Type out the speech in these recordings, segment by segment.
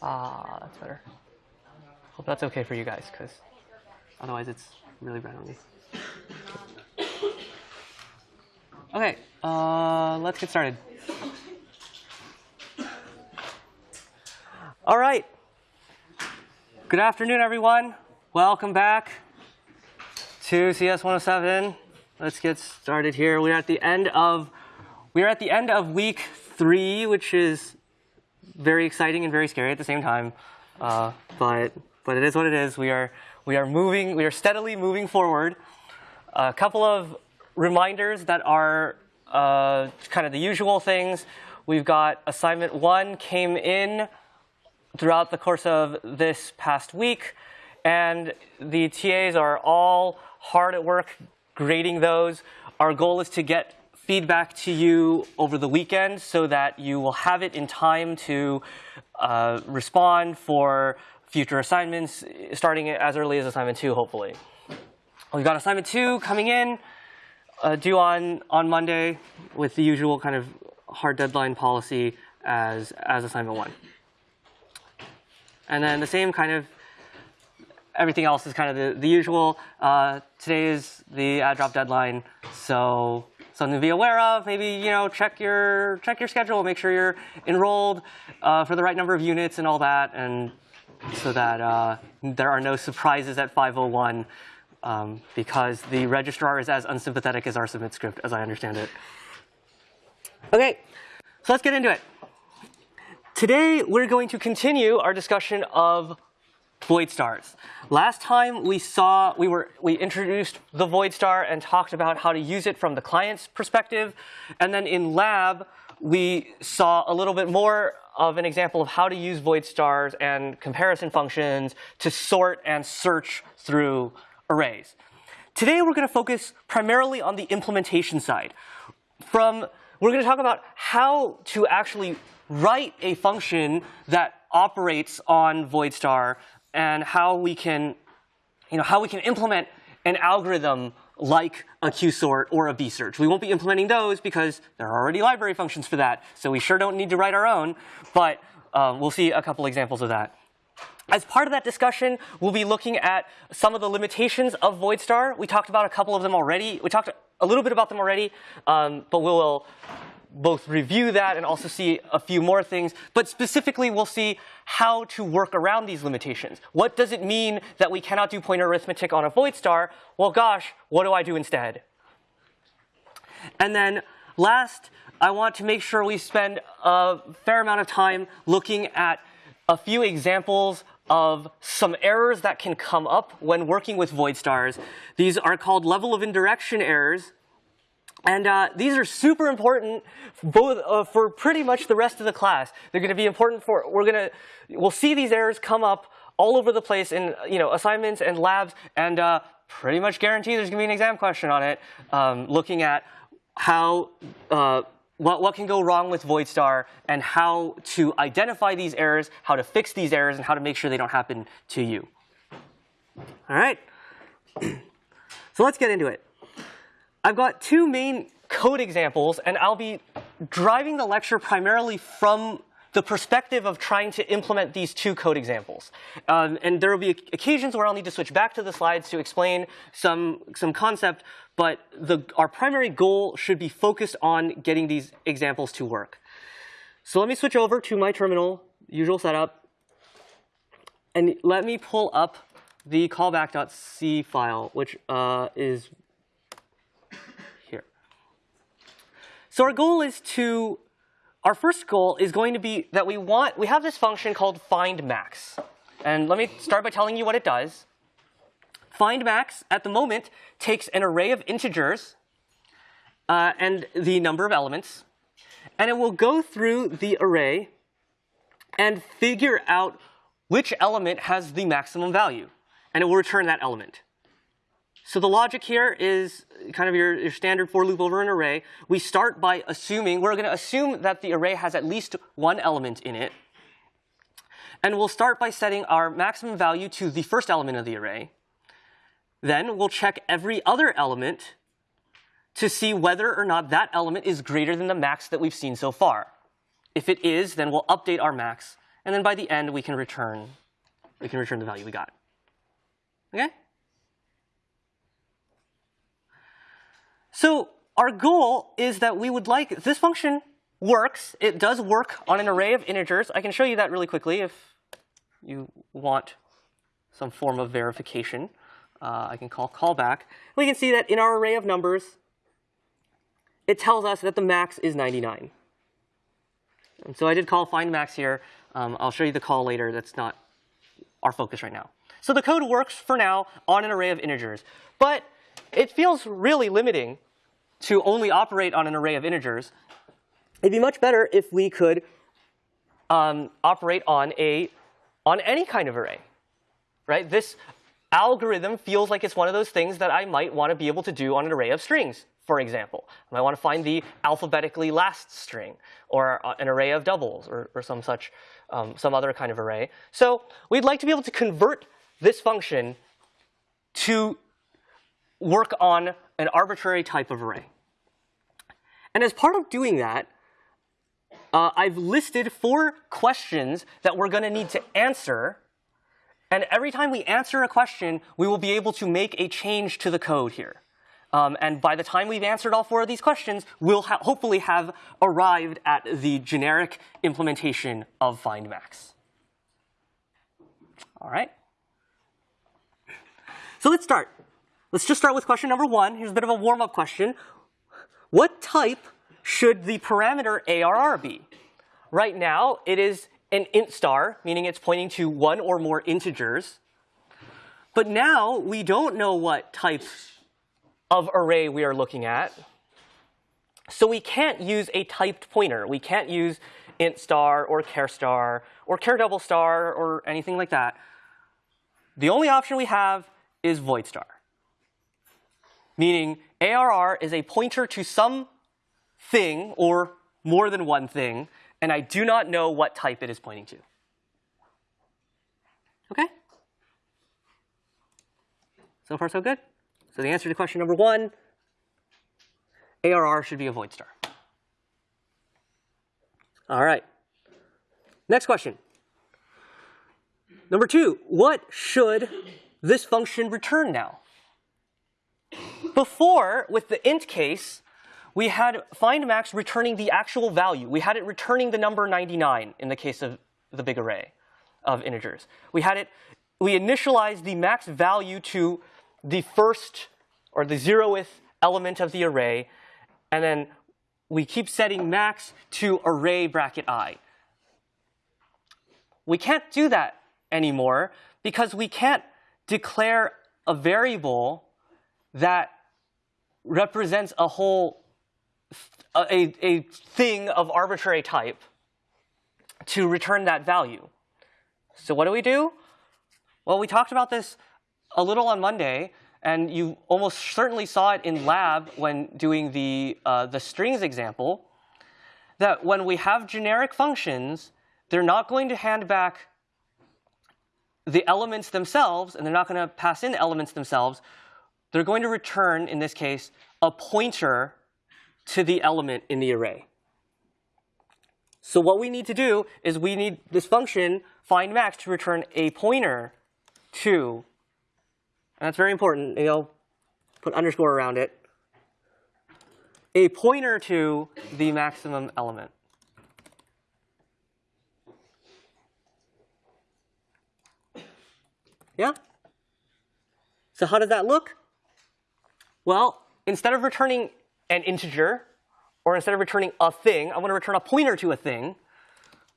Ah, that's better. Hope that's okay for you guys, because otherwise it's really bright on me. Okay, uh, let's get started. All right. Good afternoon, everyone. Welcome back to CS 107. Let's get started here. We're at the end of we are at the end of week three, which is very exciting and very scary at the same time. Uh, but but it is what it is. We are we are moving. We are steadily moving forward. A couple of reminders that are uh, kind of the usual things. We've got assignment one came in throughout the course of this past week, and the TAs are all hard at work grading those. Our goal is to get feedback to you over the weekend so that you will have it in time to uh, respond for future assignments, starting as early as assignment two, hopefully. We've got assignment two coming in, uh, due on, on Monday with the usual kind of hard deadline policy as, as assignment one. And then the same kind of everything else is kind of the, the usual. Uh, today is the add drop deadline, so something to be aware of. Maybe you know check your check your schedule, make sure you're enrolled uh, for the right number of units and all that, and so that uh, there are no surprises at 501 um, because the registrar is as unsympathetic as our submit script, as I understand it. Okay, so let's get into it. Today, we're going to continue our discussion of void stars. Last time we saw, we, were, we introduced the void star and talked about how to use it from the client's perspective. And then in lab, we saw a little bit more of an example of how to use void stars and comparison functions to sort and search through arrays. Today, we're going to focus primarily on the implementation side. From, we're going to talk about how to actually write a function that operates on void star and how we can, you know, how we can implement an algorithm like a qsort or a bsearch. We won't be implementing those because there are already library functions for that, so we sure don't need to write our own, but um, we'll see a couple examples of that. As part of that discussion, we'll be looking at some of the limitations of VoidStar. We talked about a couple of them already. We talked a little bit about them already, um, but we will both review that and also see a few more things. But specifically, we'll see how to work around these limitations. What does it mean that we cannot do pointer arithmetic on a void star? Well, gosh, what do I do instead? And then last, I want to make sure we spend a fair amount of time looking at a few examples of some errors that can come up when working with void stars. These are called level of indirection errors. And uh, these are super important both uh, for pretty much the rest of the class. They're going to be important for, we're going to, we'll see these errors come up all over the place in you know, assignments and labs, and uh, pretty much guarantee there's going to be an exam question on it, um, looking at how, uh, what, what can go wrong with VoidStar and how to identify these errors, how to fix these errors, and how to make sure they don't happen to you. All right? so let's get into it. I've got two main code examples, and I'll be driving the lecture primarily from the perspective of trying to implement these two code examples. Um, and there will be occasions where I'll need to switch back to the slides to explain some, some concept, but the, our primary goal should be focused on getting these examples to work. So let me switch over to my terminal, usual setup, and let me pull up the callback.c file, which uh, is So our goal is to, our first goal is going to be that we want, we have this function called find max. And let me start by telling you what it does. Find max at the moment takes an array of integers uh, and the number of elements, and it will go through the array and figure out which element has the maximum value, and it will return that element. So the logic here is kind of your, your, standard for loop over an array. We start by assuming, we're going to assume that the array has at least one element in it. And we'll start by setting our maximum value to the first element of the array. Then we'll check every other element to see whether or not that element is greater than the max that we've seen so far. If it is, then we'll update our max and then by the end we can return we can return the value we got. Okay? So our goal is that we would like this function works. It does work on an array of integers. I can show you that really quickly if you want some form of verification. Uh, I can call callback. We can see that in our array of numbers, it tells us that the max is 99. And so I did call find max here. Um, I'll show you the call later. That's not our focus right now. So the code works for now on an array of integers. But it feels really limiting to only operate on an array of integers. It'd be much better if we could um, operate on a on any kind of array, right? This algorithm feels like it's one of those things that I might want to be able to do on an array of strings, for example. I might want to find the alphabetically last string, or uh, an array of doubles, or, or some such, um, some other kind of array. So we'd like to be able to convert this function to work on an arbitrary type of array. And as part of doing that, uh, I've listed four questions that we're going to need to answer. And every time we answer a question, we will be able to make a change to the code here. Um, and by the time we've answered all four of these questions, we'll ha hopefully have arrived at the generic implementation of findmax. All right. So let's start. Let's just start with question number one. Here's a bit of a warm-up question. What type should the parameter ARR be? Right now, it is an int star, meaning it's pointing to one or more integers. But now we don't know what type of array we are looking at. So we can't use a typed pointer. We can't use int star or char star or char double star or anything like that. The only option we have is void star, meaning ARR is a pointer to some thing or more than one thing, and I do not know what type it is pointing to. Okay? So far, so good? So the answer to question number one, ARR should be a void star. All right. Next question. Number two, what should this function return now? Before, with the int case, we had findmax returning the actual value. We had it returning the number 99 in the case of the big array of integers. We had it, we initialized the max value to the first or the zeroth element of the array, and then we keep setting max to array bracket i. We can't do that anymore because we can't declare a variable that represents a whole a, a thing of arbitrary type to return that value. So what do we do? Well, we talked about this a little on Monday, and you almost certainly saw it in lab when doing the, uh, the strings example, that when we have generic functions, they're not going to hand back the elements themselves, and they're not going to pass in elements themselves. They're going to return, in this case, a pointer to the element in the array. So what we need to do is we need this function find max to return a pointer to, and that's very important, you know, put underscore around it, a pointer to the maximum element. Yeah? So how does that look? Well, instead of returning an integer, or instead of returning a thing, I want to return a pointer to a thing.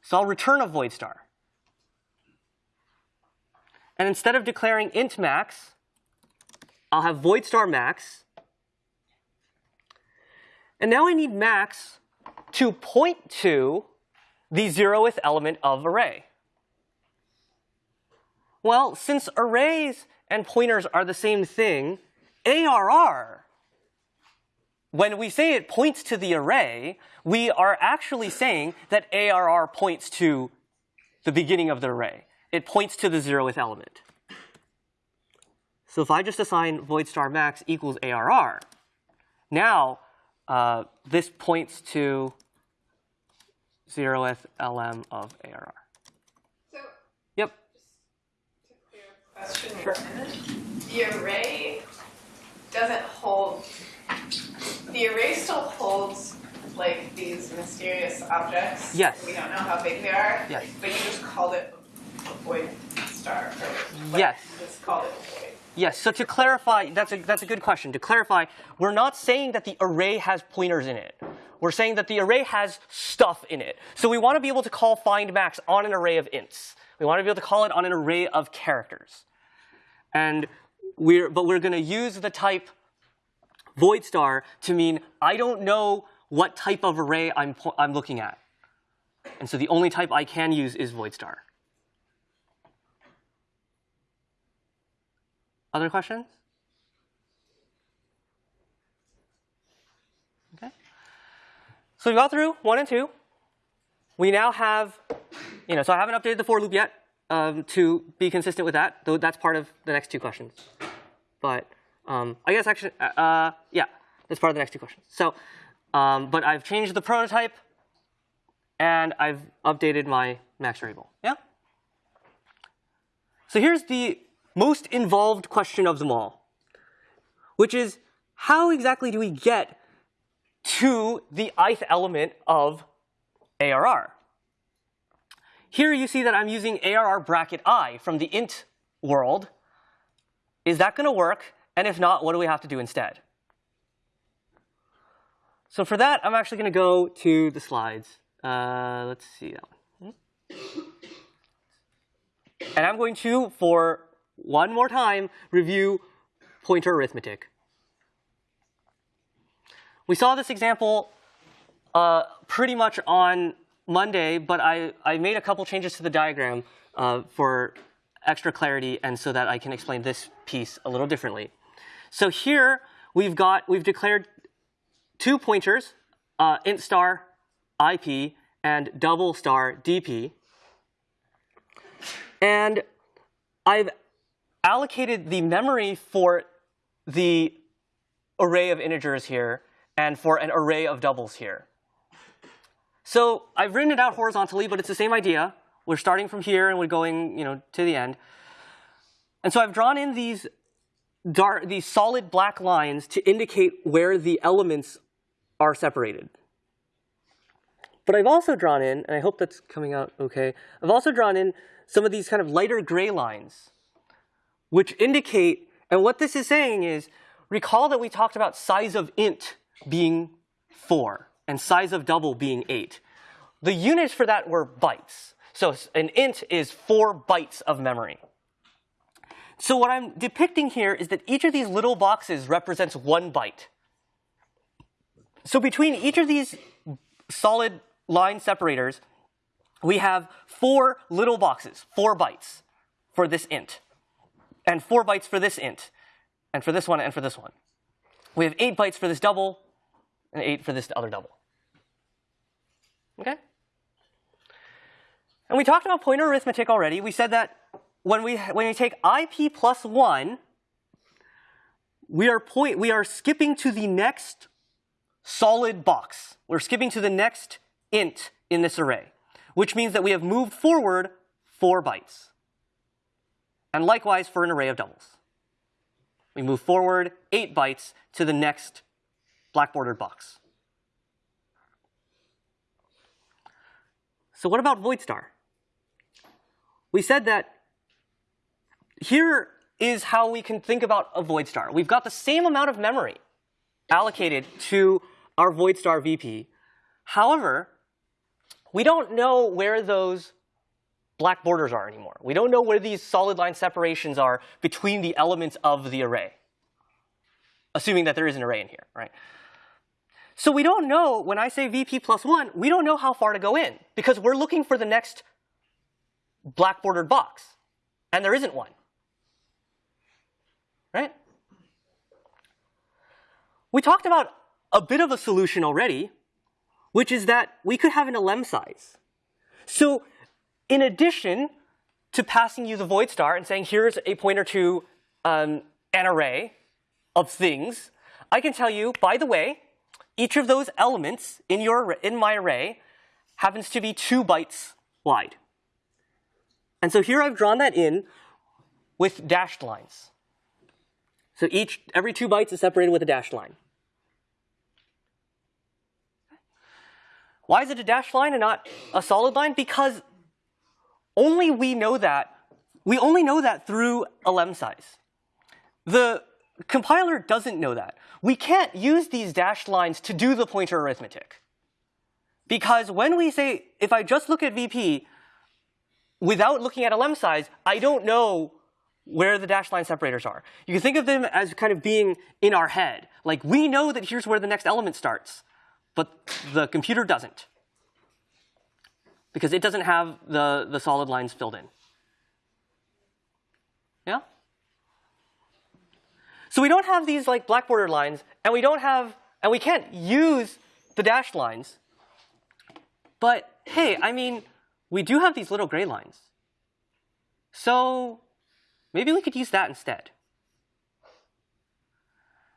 So I'll return a void star. And instead of declaring int max, I'll have void star max. And now I need max to point to the zeroth element of array. Well, since arrays and pointers are the same thing, ARR, when we say it points to the array, we are actually saying that ARR points to the beginning of the array. It points to the zeroth element. So if I just assign void star max equals ARR, now uh, this points to zeroth elem of ARR. So yep. Just to clear question, sure. the array doesn't hold. The array still holds like these mysterious objects. Yes. We don't know how big they are. Yes. But you just called it a void star. Or, like, Yes. Just called it a void. Yes, so to clarify, that's a, that's a good question. To clarify, we're not saying that the array has pointers in it. We're saying that the array has stuff in it. So we want to be able to call find max on an array of ints. We want to be able to call it on an array of characters. And we're, but we're going to use the type void star to mean I don't know what type of array I'm, I'm looking at. And so the only type I can use is void star. Other questions? Okay. So we got through one and two. We now have, you know, so I haven't updated the for loop yet um, to be consistent with that, though that's part of the next two questions. But um, I guess actually, uh, uh, yeah, that's part of the next two questions. So, um, but I've changed the prototype and I've updated my max variable. Yeah? So here's the most involved question of them all, which is how exactly do we get to the ith element of ARR? Here you see that I'm using ARR bracket i from the int world. Is that going to work? And if not, what do we have to do instead? So for that, I'm actually going to go to the slides. Uh, let's see that one. And I'm going to, for one more time, review pointer arithmetic. We saw this example uh, pretty much on Monday, but I, I made a couple changes to the diagram uh, for extra clarity and so that I can explain this piece a little differently. So here we've got, we've declared two pointers, uh, int star IP and double star DP. And I've allocated the memory for the array of integers here and for an array of doubles here. So I've written it out horizontally, but it's the same idea. We're starting from here and we're going you know, to the end. And so I've drawn in these, dark, these solid black lines to indicate where the elements are separated. But I've also drawn in, and I hope that's coming out okay, I've also drawn in some of these kind of lighter gray lines, which indicate, and what this is saying is, recall that we talked about size of int being 4 and size of double being 8. The units for that were bytes. So an int is 4 bytes of memory. So what I'm depicting here is that each of these little boxes represents one byte. So between each of these solid line separators, we have four little boxes, four bytes for this int, and four bytes for this int, and for this one, and for this one. We have eight bytes for this double, and eight for this other double. Okay? And we talked about pointer arithmetic already. We said that when we, when we take IP plus 1, we are, point, we are skipping to the next solid box. We're skipping to the next int in this array, which means that we have moved forward 4 bytes. And likewise for an array of doubles. We move forward 8 bytes to the next black bordered box. So what about void star? We said that here is how we can think about a void star. We've got the same amount of memory allocated to our void star VP. However, we don't know where those black borders are anymore. We don't know where these solid line separations are between the elements of the array, assuming that there is an array in here, right? So we don't know, when I say VP plus 1, we don't know how far to go in, because we're looking for the next black bordered box, and there isn't one, right? We talked about a bit of a solution already, which is that we could have an elem size. So in addition to passing you the void star and saying here's a pointer to um, an array of things, I can tell you, by the way, each of those elements in, your, in my array happens to be two bytes wide. And so here I've drawn that in with dashed lines. So each, every two bytes is separated with a dashed line. Why is it a dashed line and not a solid line? Because only we know that, we only know that through elem size. The compiler doesn't know that. We can't use these dashed lines to do the pointer arithmetic. Because when we say, if I just look at VP without looking at elem size, I don't know where the dashed line separators are. You can think of them as kind of being in our head. Like we know that here's where the next element starts, but the computer doesn't. Because it doesn't have the, the solid lines filled in. Yeah? So we don't have these like black border lines, and we don't have, and we can't use the dashed lines. But hey, I mean, we do have these little gray lines. So maybe we could use that instead.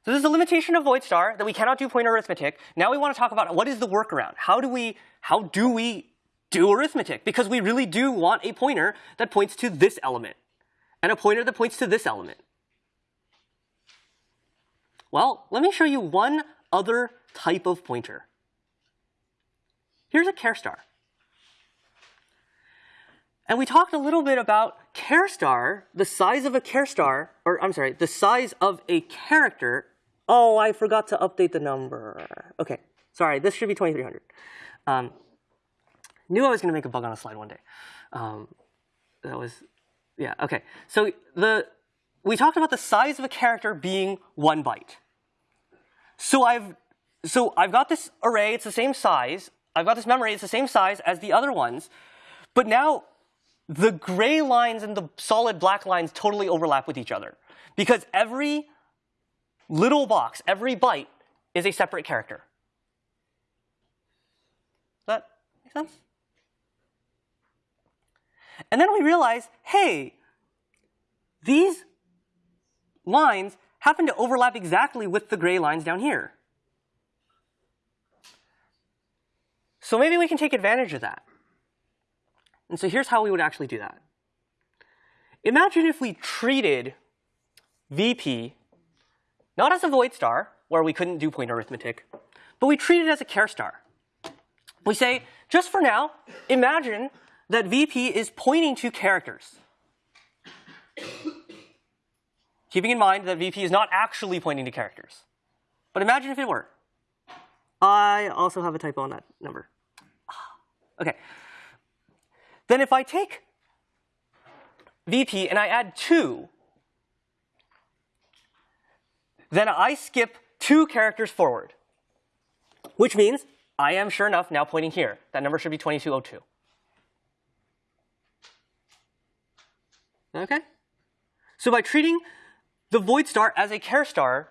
So this is a limitation of void star that we cannot do pointer arithmetic. Now we want to talk about what is the workaround. How do we how do we do arithmetic? Because we really do want a pointer that points to this element and a pointer that points to this element. Well, let me show you one other type of pointer. Here's a char star. And we talked a little bit about char star, the size of a char star, or I'm sorry, the size of a character. Oh, I forgot to update the number. Okay, sorry, this should be 2300. Um, knew I was going to make a bug on a slide one day. Um, that was, yeah, okay. So the we talked about the size of a character being one byte. So I've so I've got this array, it's the same size. I've got this memory, it's the same size as the other ones. But now the gray lines and the solid black lines totally overlap with each other. Because every little box, every byte, is a separate character. Does that make sense? And then we realize, hey, these lines happen to overlap exactly with the gray lines down here. So maybe we can take advantage of that. And so here's how we would actually do that. Imagine if we treated VP not as a void star, where we couldn't do point arithmetic, but we treat it as a char star. We say, just for now, imagine that VP is pointing to characters. Keeping in mind that VP is not actually pointing to characters. But imagine if it were. I also have a typo on that number. Okay. Then if I take VP and I add 2, then I skip two characters forward, which means I am sure enough now pointing here. That number should be 2202. Okay? So by treating the void star as a char star,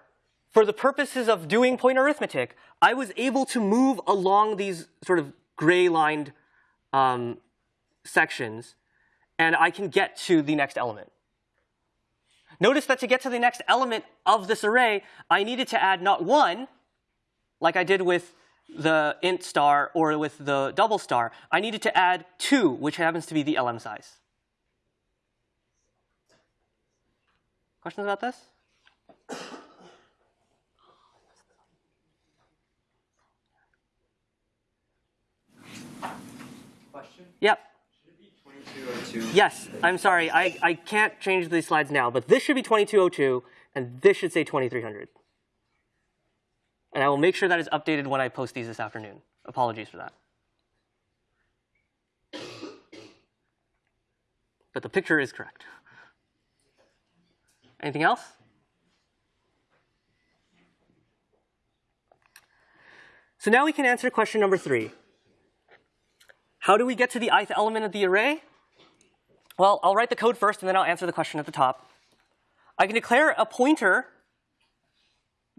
for the purposes of doing point arithmetic, I was able to move along these sort of gray lined um, sections, and I can get to the next element. Notice that to get to the next element of this array, I needed to add not one, like I did with the int star or with the double star. I needed to add two, which happens to be the elem size. Questions about this? Question? Yep. Should it be 2202? Oh yes, I'm sorry. I, I can't change these slides now, but this should be 2202, and this should say 2300. And I will make sure that is updated when I post these this afternoon. Apologies for that. But the picture is correct. Anything else? So now we can answer question number three. How do we get to the ith element of the array? Well, I'll write the code first, and then I'll answer the question at the top. I can declare a pointer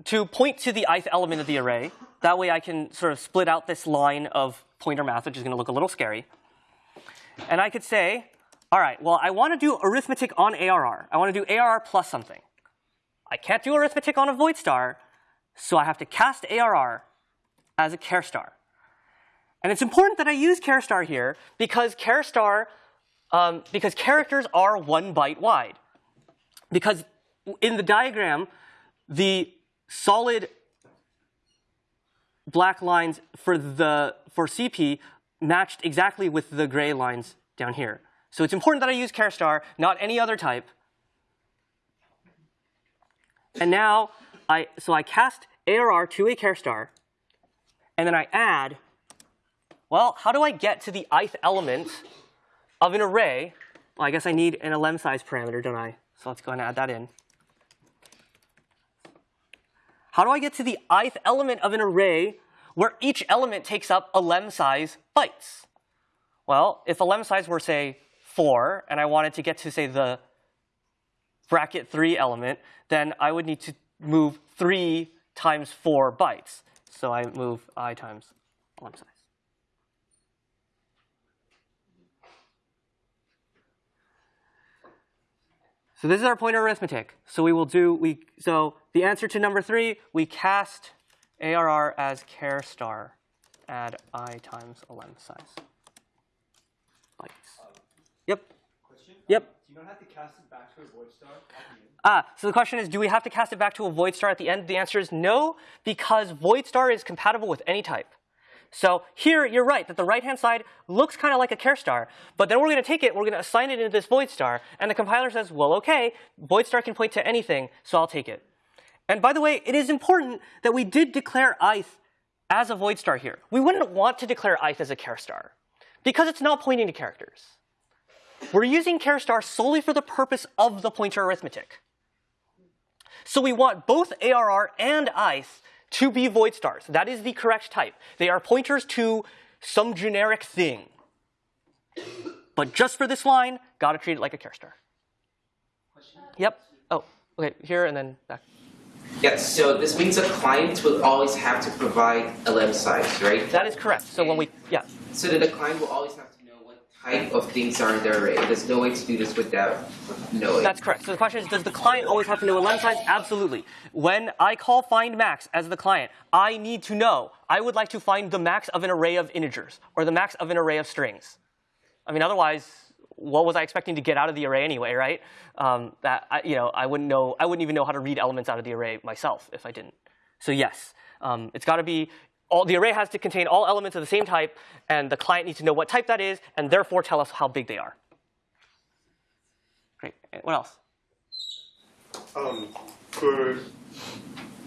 to point to the ith element of the array. That way I can sort of split out this line of pointer math, which is going to look a little scary. And I could say, all right, well, I want to do arithmetic on ARR. I want to do ARR plus something. I can't do arithmetic on a void star, so I have to cast ARR as a char star. And it's important that I use char star here because char star, um, because characters are one byte wide. because in the diagram, the solid black lines for the for CP matched exactly with the gray lines down here. So it's important that I use char star, not any other type. And now I so I cast ARR to a char star, and then I add. Well, how do I get to the ith element of an array? Well, I guess I need an elem size parameter, don't I? So let's go ahead and add that in. How do I get to the ith element of an array where each element takes up elem size bytes? Well, if elem size were, say, 4, and I wanted to get to, say, the bracket 3 element, then I would need to move 3 times 4 bytes. So I move i times elem size. So this is our pointer arithmetic. So we will do, we, so the answer to number three, we cast ARR as char star, add i times elem size. Yep. Question? Yep. Do you not have to cast it back to a void star at the end? Ah, so the question is, do we have to cast it back to a void star at the end? The answer is no, because void star is compatible with any type. So here, you're right, that the right-hand side looks kind of like a char star, but then we're going to take it, we're going to assign it into this void star, and the compiler says, well, okay, void star can point to anything, so I'll take it. And by the way, it is important that we did declare ith as a void star here. We wouldn't want to declare ith as a char star, because it's not pointing to characters. We're using char star solely for the purpose of the pointer arithmetic. So we want both ARR and ith to be void stars. That is the correct type. They are pointers to some generic thing. But just for this line, gotta treat it like a char star. Yep. Oh, okay, here and then back. Yes, so this means a client will always have to provide elem size, right? That is correct. So when we, yeah. So that the client will always have to type of things are in the array. There's no way to do this without knowing. That's correct. So the question is, does the client always have to know elem size? Absolutely. When I call find max as the client, I need to know. I would like to find the max of an array of integers or the max of an array of strings. I mean, otherwise, what was I expecting to get out of the array anyway, right? Um, that I, you know, I wouldn't know. I wouldn't even know how to read elements out of the array myself if I didn't. So yes, um, it's got to be. All, the array has to contain all elements of the same type, and the client needs to know what type that is, and therefore tell us how big they are. Great. What else? Um, for,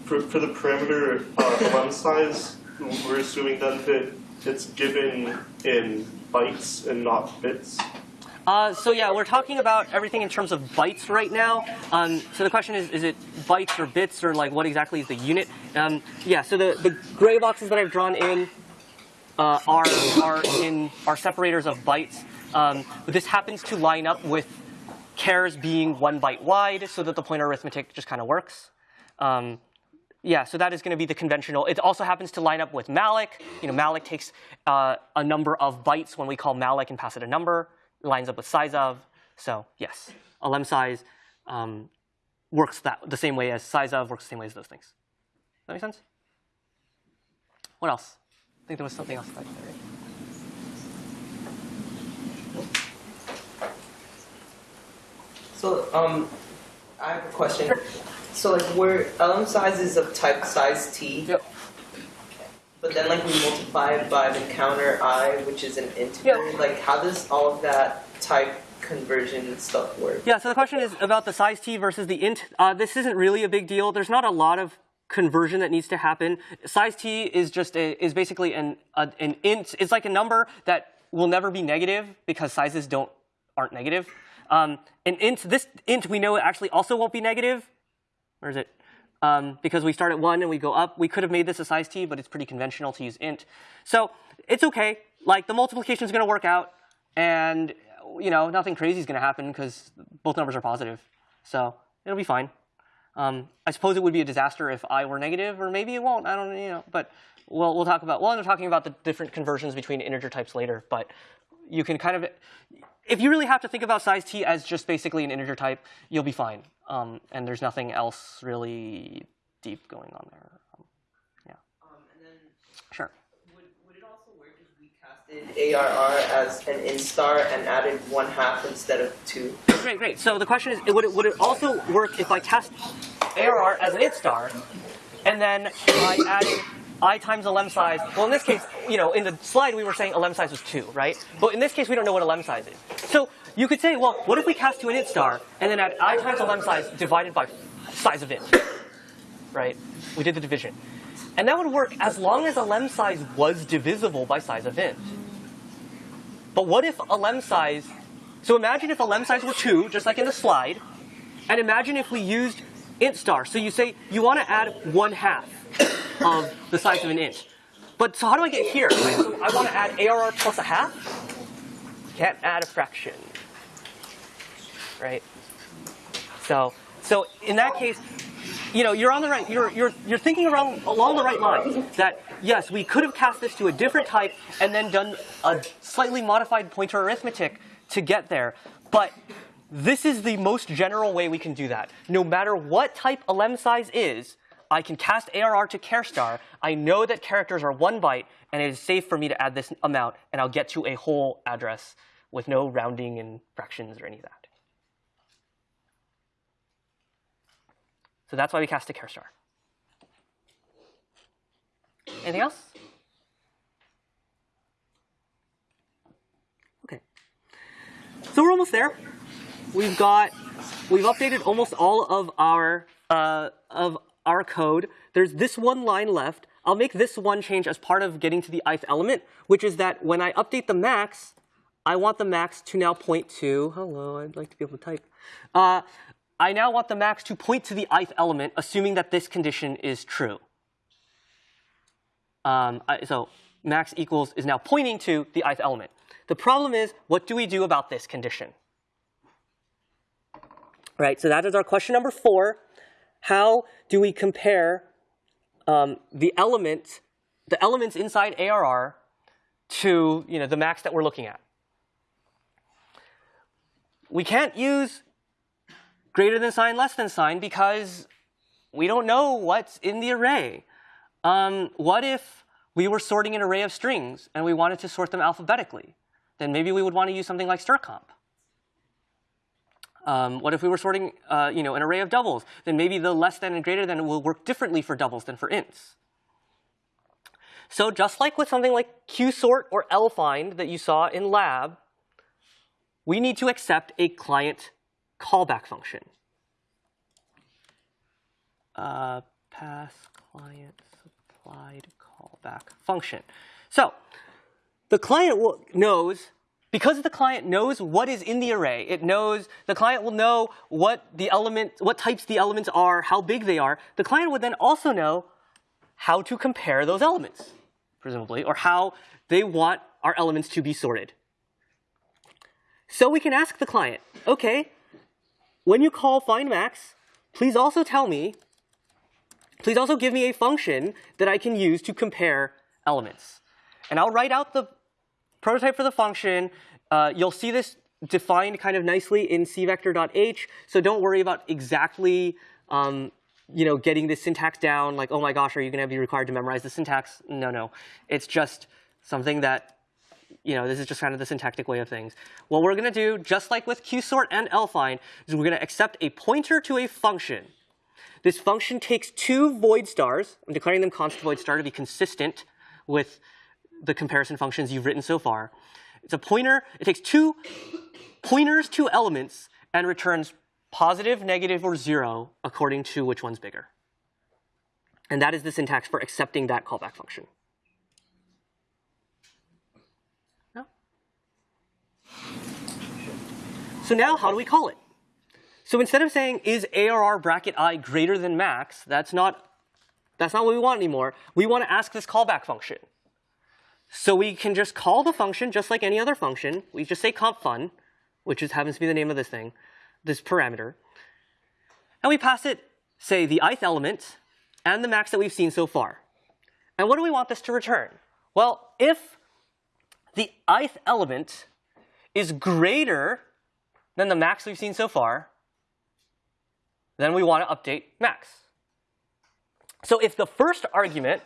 for, for the parameter uh, elem size, we're assuming then that it's given in bytes and not bits. Uh, so yeah, we're talking about everything in terms of bytes right now. Um, so the question is, is it bytes or bits or like what exactly is the unit? Um, yeah, so the, the gray boxes that I've drawn in uh, are, are in are separators of bytes. Um, but this happens to line up with chars being one byte wide so that the pointer arithmetic just kind of works. Um, yeah, so that is going to be the conventional. It also happens to line up with malloc. You know, malloc takes uh, a number of bytes when we call malloc and pass it a number. Lines up with size of. So yes, elem size um, works that the same way as size of works the same way as those things. Does that make sense? What else? I think there was something else. Back there, right? So, um, I have a question. So, like, we're elem size is of type size t, Yep. But then like we multiply it by the counter i, which is an integer. Yep. Like, how does all of that type conversion stuff work? Yeah, so the question is about the size t versus the int. Uh, this isn't really a big deal. There's not a lot of conversion that needs to happen. Size t is just a, is basically an a, an int. It's like a number that will never be negative because sizes don't aren't negative. Um, an int, this int we know actually also won't be negative. Where is it? Um, because we start at one and we go up. We could have made this a size t, but it's pretty conventional to use int. So it's okay. Like the multiplication is going to work out, and you know nothing crazy is going to happen because both numbers are positive. So it'll be fine. Um, I suppose it would be a disaster if i were negative, or maybe it won't. I don't, you know. But we'll we'll talk about. Well, I'm talking about the different conversions between integer types later. But you can kind of, if you really have to think about size t as just basically an integer type, you'll be fine. Um, and there's nothing else really deep going on there. Um, Um, and then sure. would, would it also work if we casted ARR as an int star and added one half instead of two. Great, great. So the question is, would it, would it also work if I cast ARR as an int star, and then I added i times elem size? Well, in this case, you know, in the slide we were saying elem size was two, right? But in this case, we don't know what elem size is. So you could say, well, what if we cast to an int star, and then add i times elem size divided by size of int, right? We did the division. And that would work as long as elem size was divisible by size of int. But what if elem size, so imagine if elem size were 2, just like in the slide, and imagine if we used int star. So you say you want to add 1 half of the size of an inch. But so how do I get here? Right? So I want to add ARR plus a half? Can't add a fraction. Right? So, so in that case, you know, you're on the right, you're, you're, you're thinking around, along the right lines that, yes, we could have cast this to a different type and then done a slightly modified pointer arithmetic to get there. But this is the most general way we can do that. No matter what type elem size is, I can cast ARR to char star. I know that characters are one byte, and it is safe for me to add this amount, and I'll get to a whole address with no rounding and fractions or any of that. So that's why we cast a char star. Anything else? Okay. So we're almost there. We've got, we've updated almost all of our, uh, of our code. There's this one line left. I'll make this one change as part of getting to the ith element, which is that when I update the max, I want the max to now point to, hello, I'd like to be able to type. Uh, I now want the max to point to the ith element, assuming that this condition is true. Um, I, so max equals is now pointing to the ith element. The problem is, what do we do about this condition? Right, so that is our question number four. How do we compare um, the element, the elements inside ARR to you know, the max that we're looking at? We can't use greater than sign, less than sign, because we don't know what's in the array. Um, what if we were sorting an array of strings and we wanted to sort them alphabetically? Then maybe we would want to use something like strcmp. Um, what if we were sorting uh, you know, an array of doubles? Then maybe the less than and greater than will work differently for doubles than for ints. So just like with something like qsort or lfind that you saw in lab, we need to accept a client callback function. Uh, pass client supplied callback function. So the client knows, because the client knows what is in the array, it knows, the client will know what the element, what types the elements are, how big they are. The client would then also know how to compare those elements, presumably, or how they want our elements to be sorted. So we can ask the client, okay, when you call find max, please also tell me, please also give me a function that I can use to compare elements. And I'll write out the prototype for the function. Uh, you'll see this defined kind of nicely in cvector.h, so don't worry about exactly um, you know, getting the syntax down, like, oh my gosh, are you going to be required to memorize the syntax? No, no. It's just something that you know, this is just kind of the syntactic way of things. What we're going to do, just like with qsort and lfind, is we're going to accept a pointer to a function. This function takes two void stars. I'm declaring them const void star to be consistent with the comparison functions you've written so far. It's a pointer. It takes two pointers two elements and returns positive, negative, or zero according to which one's bigger. And that is the syntax for accepting that callback function. No? So now how do we call it? So instead of saying is ARR bracket i greater than max, that's not, that's not what we want anymore. We want to ask this callback function. So we can just call the function just like any other function. We just say comp fun, which is, happens to be the name of this thing, this parameter. And we pass it, say, the ith element and the max that we've seen so far. And what do we want this to return? Well, if the ith element is greater than the max we've seen so far, then we want to update max. So if the first argument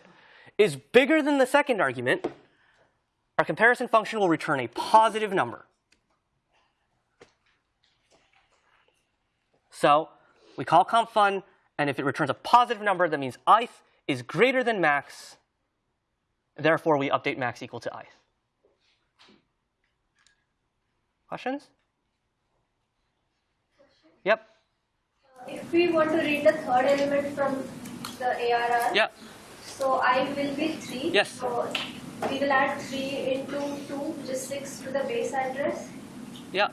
is bigger than the second argument, our comparison function will return a positive number. So we call comp fun, and if it returns a positive number, that means ith is greater than max. Therefore, we update max equal to ith. Questions? Yep. If we want to read the third element from the ARR, Yep. so I will be 3. Yes. So we will add 3 into 2, which is 6 to the base address. Yeah.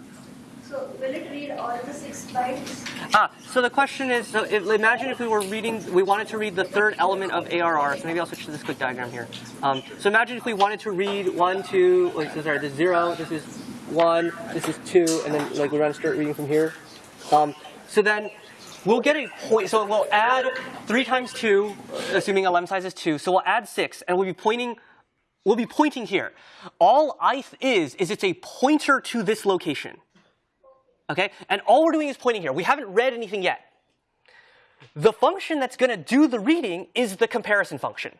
So will it read all the 6 bytes? Ah, so the question is, so if, imagine if we were reading, we wanted to read the third element of ARR. So maybe I'll switch to this quick diagram here. Um, so imagine if we wanted to read one, two, like, so sorry, this is zero, this is one, this is two, and then like we're going to start reading from here. Um, so then we'll get a point. So we'll add three times two, assuming a elem size is two. So we'll add six, and we'll be pointing. We'll be pointing here. All ith is is it's a pointer to this location. Okay? And all we're doing is pointing here. We haven't read anything yet. The function that's going to do the reading is the comparison function.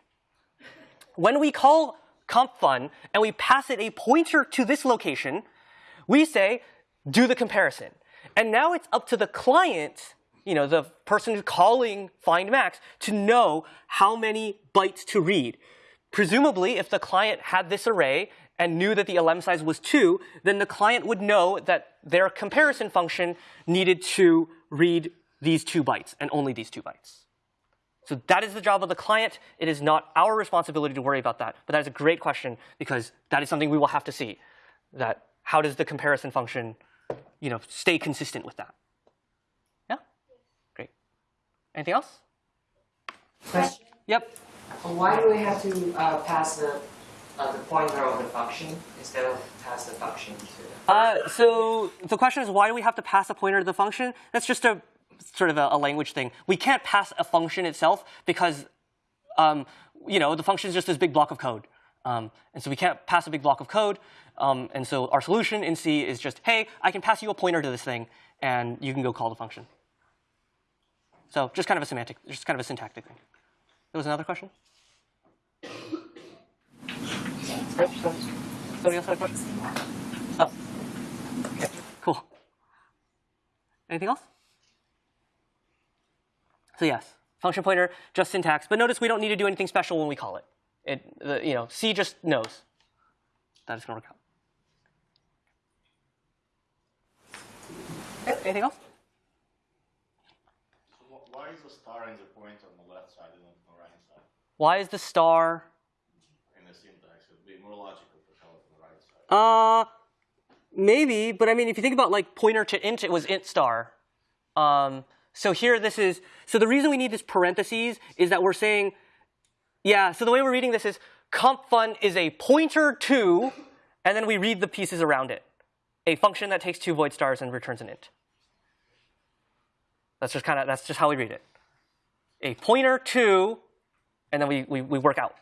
When we call compfun and we pass it a pointer to this location, we say, do the comparison. And now it's up to the client, you know, the person who's calling find max, to know how many bytes to read. Presumably, if the client had this array and knew that the elem size was 2, then the client would know that their comparison function needed to read these two bytes and only these two bytes. So that is the job of the client. It is not our responsibility to worry about that. But that is a great question because that is something we will have to see. That how does the comparison function, you know, stay consistent with that? Yeah? Great. Anything else? Question. Yep. Why do we have to uh, pass the uh, the pointer of the function instead of pass the function to? Uh, so the question is, why do we have to pass a pointer to the function? That's just a sort of a, a language thing. We can't pass a function itself because, um, you know, the function is just this big block of code. Um, and so we can't pass a big block of code. Um, and so our solution in C is just, hey, I can pass you a pointer to this thing, and you can go call the function. So just kind of a semantic, just kind of a syntactic thing. There was another question? So- Somebody else had a question? Oh. Okay, cool. Anything else? So yes, function pointer, just syntax. But notice we don't need to do anything special when we call it. It, the, you know, C just knows that it's going to work out. Anything else? Wh- Why is the star and the point on the left side and on the right side Why is the star? in the syntax? It would be more logical to tell it on the right side. Uh, maybe. But I mean, if you think about like pointer to int, it was int star. Um, so here, this is. So the reason we need this parentheses is that we're saying, yeah. So the way we're reading this is comp fun is a pointer to, and then we read the pieces around it. A function that takes two void stars and returns an int. That's just kind of that's just how we read it. A pointer to, and then we, we, we work out.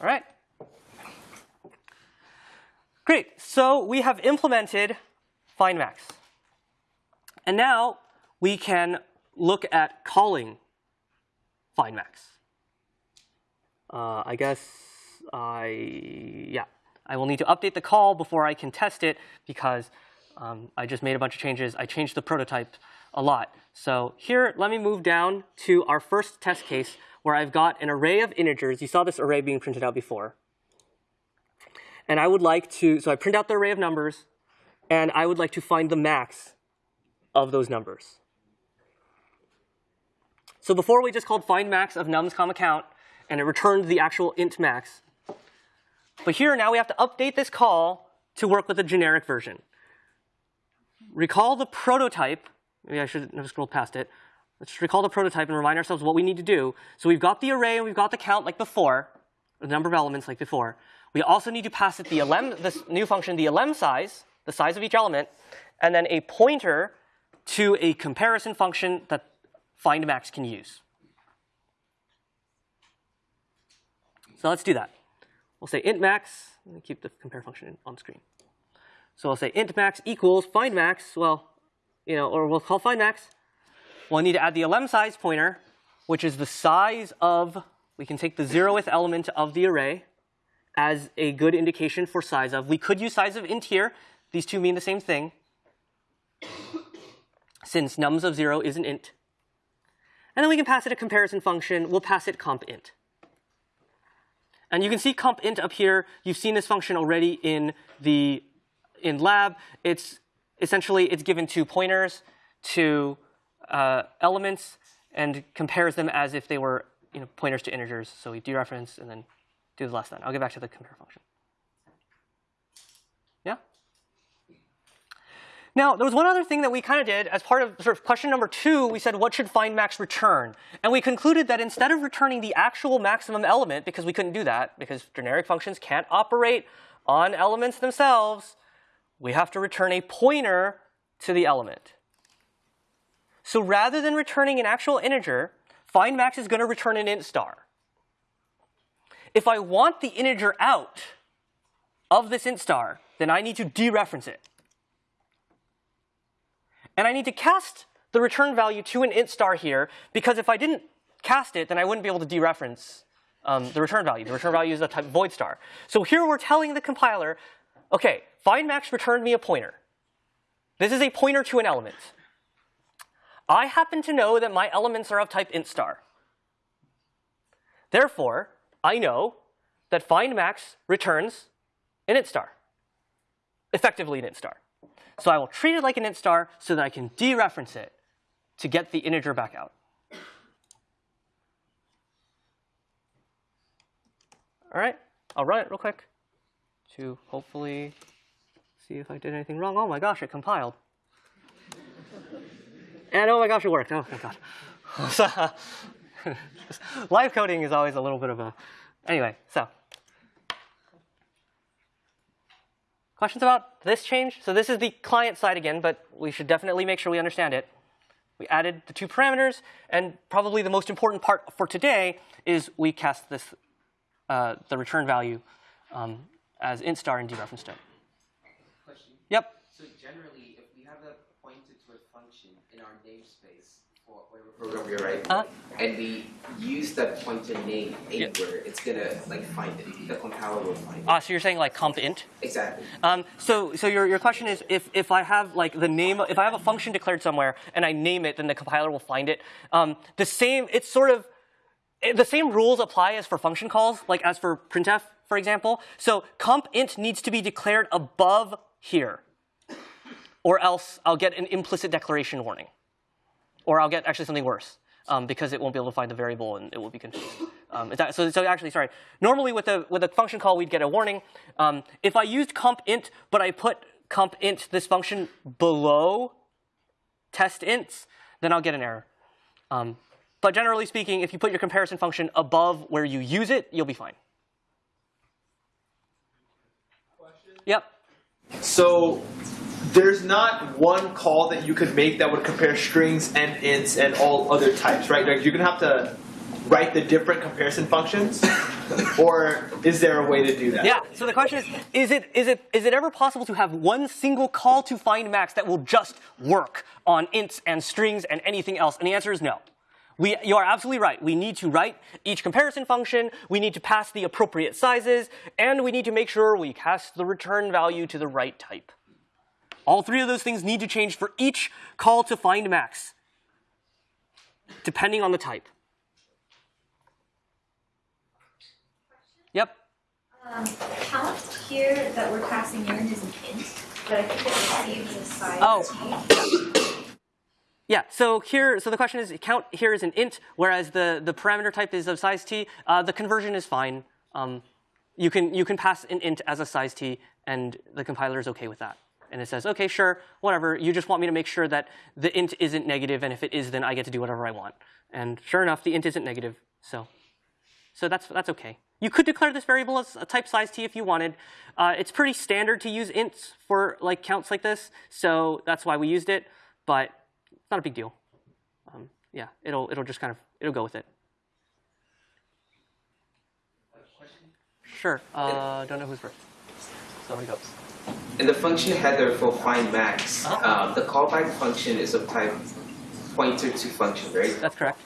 All right. Great. So we have implemented find max. And now we can look at calling find max. Uh, I guess I, yeah, I will need to update the call before I can test it because um, I just made a bunch of changes. I changed the prototype a lot. So here, let me move down to our first test case where I've got an array of integers. You saw this array being printed out before. And I would like to, so I print out the array of numbers, and I would like to find the max of those numbers. So before we just called find max of nums comma count, and it returned the actual int max. But here now we have to update this call to work with a generic version. Recall the prototype. Maybe I should have scrolled past it. Let's just recall the prototype and remind ourselves what we need to do. So we've got the array and we've got the count like before, the number of elements like before. We also need to pass it the this new function, the elem size, the size of each element, and then a pointer to a comparison function that find max can use. So let's do that. We'll say int max. Keep the compare function on screen. So I'll say int max equals find max. Well, you know, or we'll call find max. We'll need to add the elem size pointer which is the size of, we can take the zeroth element of the array as a good indication for size of. We could use size of int here. These two mean the same thing. Since nums of 0 is an int. And then we can pass it a comparison function. We'll pass it comp int. And you can see comp int up here. You've seen this function already in the in lab. It's essentially it's given two pointers to uh, elements and compares them as if they were you know, pointers to integers. So we dereference and then do the less than. I'll get back to the compare function. Yeah? Now, there was one other thing that we kind of did as part of sort of question number two. We said, what should find max return? And we concluded that instead of returning the actual maximum element, because we couldn't do that, because generic functions can't operate on elements themselves, we have to return a pointer to the element. So rather than returning an actual integer, find max is going to return an int star. If I want the integer out of this int star, then I need to dereference it. And I need to cast the return value to an int star here, because if I didn't cast it, then I wouldn't be able to dereference um, the return value. The return value is a type void star. So here we're telling the compiler, okay, find max returned me a pointer. This is a pointer to an element. I happen to know that my elements are of type int star. Therefore, I know that find max returns an int star, effectively an int star. So I will treat it like an int star so that I can dereference it to get the integer back out. All right, I'll run it real quick to hopefully see if I did anything wrong. Oh my gosh, it compiled. And oh my gosh, it worked. Oh my god. Live coding is always a little bit of a. Anyway, so. Questions about this change? So this is the client side again, but we should definitely make sure we understand it. We added the two parameters, and probably the most important part for today is we cast this, uh, the return value um, as int star and dereferenced it. Question. Yep. So generally, if we have a pointer to a function in our namespace for whatever program we write, Uh-huh. and we use that pointer name anywhere, it's gonna like find it. The compiler will find it. Uh, so you're saying like comp int? exactly. Um, so, so your, your question is if, if I have like the name, if I have a function declared somewhere and I name it, then the compiler will find it. Um, the same, it's sort of, eh, the same rules apply as for function calls, like as for printf, for example. So comp int needs to be declared above here, or else I'll get an implicit declaration warning, or I'll get actually something worse. Um, because it won't be able to find the variable and it will be confused. Um, it's act- so, so actually, sorry. Normally with a with a function call, we'd get a warning. Um, if I used comp int, but I put comp int this function below test ints, then I'll get an error. Um, but generally speaking, if you put your comparison function above where you use it, you'll be fine. Yep. So there's not one call that you could make that would compare strings and ints and all other types, right? Like you're gonna have to write the different comparison functions, or is there a way to do that? Yeah. So the question is: Is it is it is it ever possible to have one single call to find max that will just work on ints and strings and anything else? And the answer is no. We, you are absolutely right. We need to write each comparison function. We need to pass the appropriate sizes, and we need to make sure we cast the return value to the right type. All three of those things need to change for each call to find max, depending on the type. Yep. Um, count here that we're passing in is an int, but I think it receives a size Oh. Yeah, so here, so the question is, count here is an int, whereas the, the parameter type is of size t. Uh, the conversion is fine. Um, you can you can pass an int as a size t, and the compiler is okay with that. And it says, okay, sure, whatever. You just want me to make sure that the int isn't negative, and if it is, then I get to do whatever I want. And sure enough, the int isn't negative, so so that's that's okay. You could declare this variable as a type size t if you wanted. Uh, it's pretty standard to use ints for like counts like this, so that's why we used it. But it's not a big deal. Um, yeah, it'll it'll just kind of it'll go with it. Sure. Uh, don't know who's first. Somebody goes. In the function header for find max, um, the callback function is of type pointer to function, right? That's correct.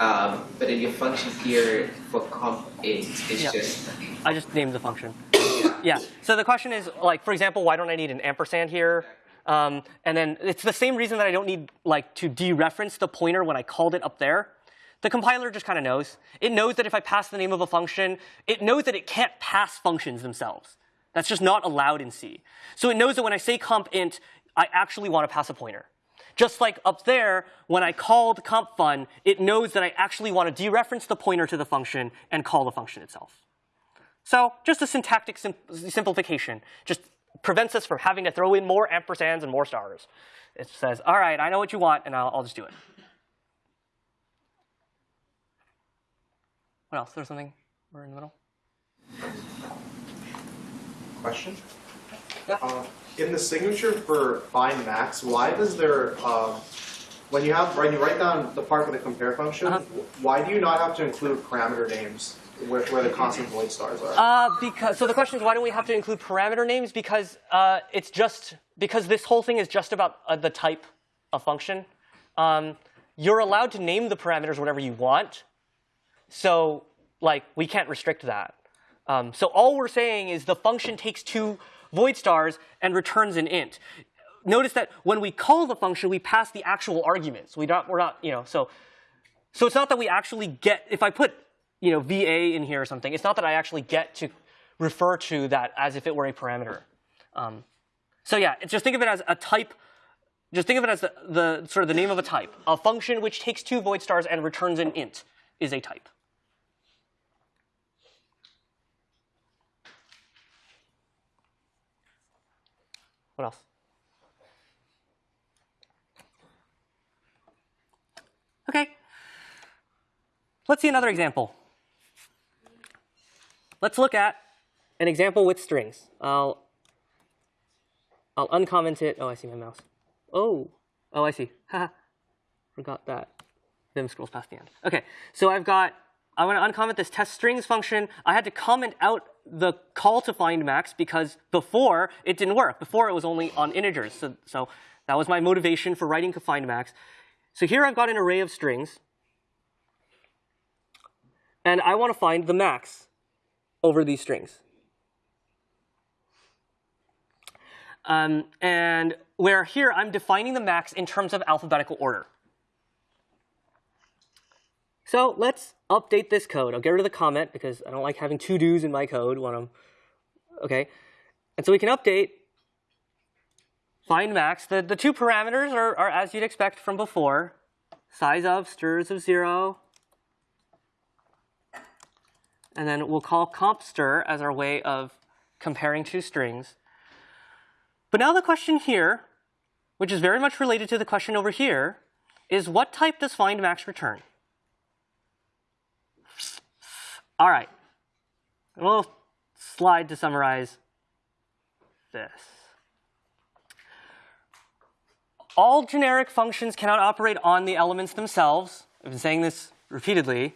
Um, but in your function here for comp int is Yeah. just I just named the function. Yeah. So the question is, like, for example, why don't I need an ampersand here? Um, and then it's the same reason that I don't need like to dereference the pointer when I called it up there. The compiler just kind of knows. It knows that if I pass the name of a function, it knows that it can't pass functions themselves. That's just not allowed in C. So it knows that when I say comp int, I actually want to pass a pointer. Just like up there, when I called comp fun, it knows that I actually want to dereference the pointer to the function and call the function itself. So just a syntactic sim simplification. Just prevents us from having to throw in more ampersands and more stars. It says, all right, I know what you want, and I'll, I'll just do it. What else? There's something? We're in the middle. Question? Uh, in the signature for find max, why does there, um, when you have, when you write down the part for the compare function, Uh-huh. why do you not have to include parameter names where, where the constant void stars are? Uh, because so the question is why don't we have to include parameter names? Because uh, it's just because this whole thing is just about uh, the type of function. Um, you're allowed to name the parameters whatever you want. So like we can't restrict that. Um, so all we're saying is the function takes two void stars and returns an int. Notice that when we call the function, we pass the actual arguments. We don't, we're not, you know, so so it's not that we actually get, if I put, you know, VA in here or something, it's not that I actually get to refer to that as if it were a parameter. Um, so yeah, just think of it as a type, just think of it as the, the sort of the name of a type. A function which takes two void stars and returns an int is a type. What else? Okay. Let's see another example. Let's look at an example with strings. I'll I'll uncomment it. Oh, I see my mouse. Oh, oh, I see. Forgot that. Vim scrolls past the end. Okay, so I've got. I want to uncomment this test strings function. I had to comment out the call to find max because before it didn't work. Before it was only on integers. So, so that was my motivation for writing to find max. So here I've got an array of strings. And I want to find the max over these strings. Um, and where here I'm defining the max in terms of alphabetical order. So let's update this code. I'll get rid of the comment because I don't like having to dos in my code when I'm, okay. And so we can update find max. The, the two parameters are, are as you'd expect from before. Size of, stirs of zero. And then we'll call comp str as our way of comparing two strings. But now the question here, which is very much related to the question over here, is what type does find max return? All right. A little slide to summarize this. All generic functions cannot operate on the elements themselves. I've been saying this repeatedly.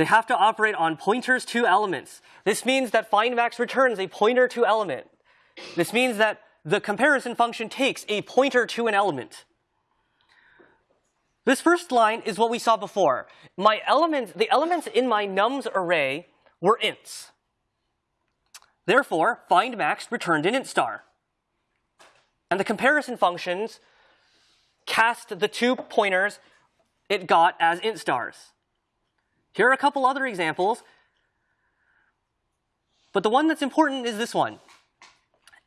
They have to operate on pointers to elements. This means that findMax returns a pointer to element. This means that the comparison function takes a pointer to an element. This first line is what we saw before. My elements, the elements in my nums array were ints. Therefore, findMax returned an int star. And the comparison functions cast the two pointers it got as int stars. Here are a couple other examples. But the one that's important is this one.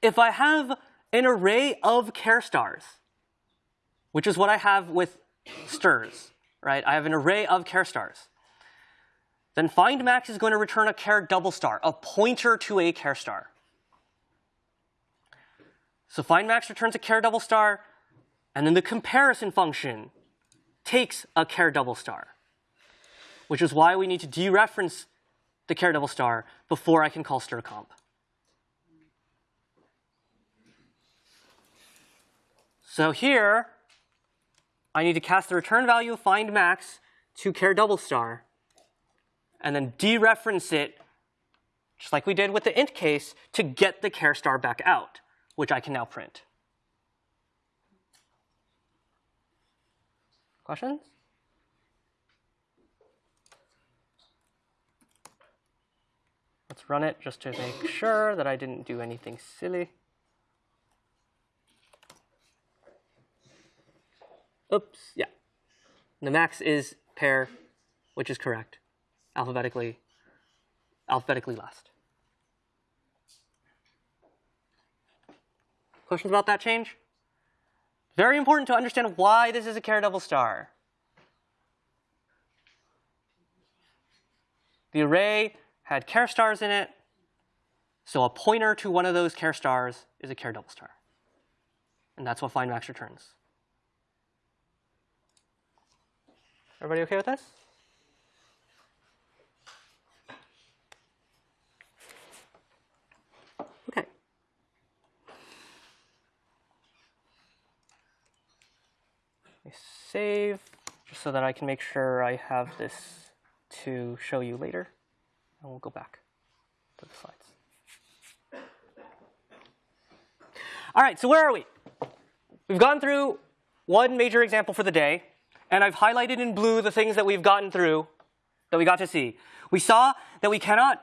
If I have an array of char stars, which is what I have with strs, right? I have an array of char stars. Then find max is going to return a char double star, a pointer to a char star. So find max returns a char double star, and then the comparison function takes a char double star, which is why we need to dereference the char double star before I can call strcmp. So here, I need to cast the return value of find max to char double star, and then dereference it, just like we did with the int case, to get the char star back out, which I can now print. Questions? Let's run it just to make sure that I didn't do anything silly. Oops, yeah. The max is pair, which is correct, alphabetically, alphabetically last. Questions about that change? Very important to understand why this is a char double star. The array had char stars in it, so a pointer to one of those char stars is a char double star. And that's what find max returns. Everybody okay with this? Okay. I save just so that I can make sure I have this to show you later. And we'll go back to the slides. All right, so where are we? We've gone through one major example for the day, and I've highlighted in blue the things that we've gotten through, that we got to see. We saw that we cannot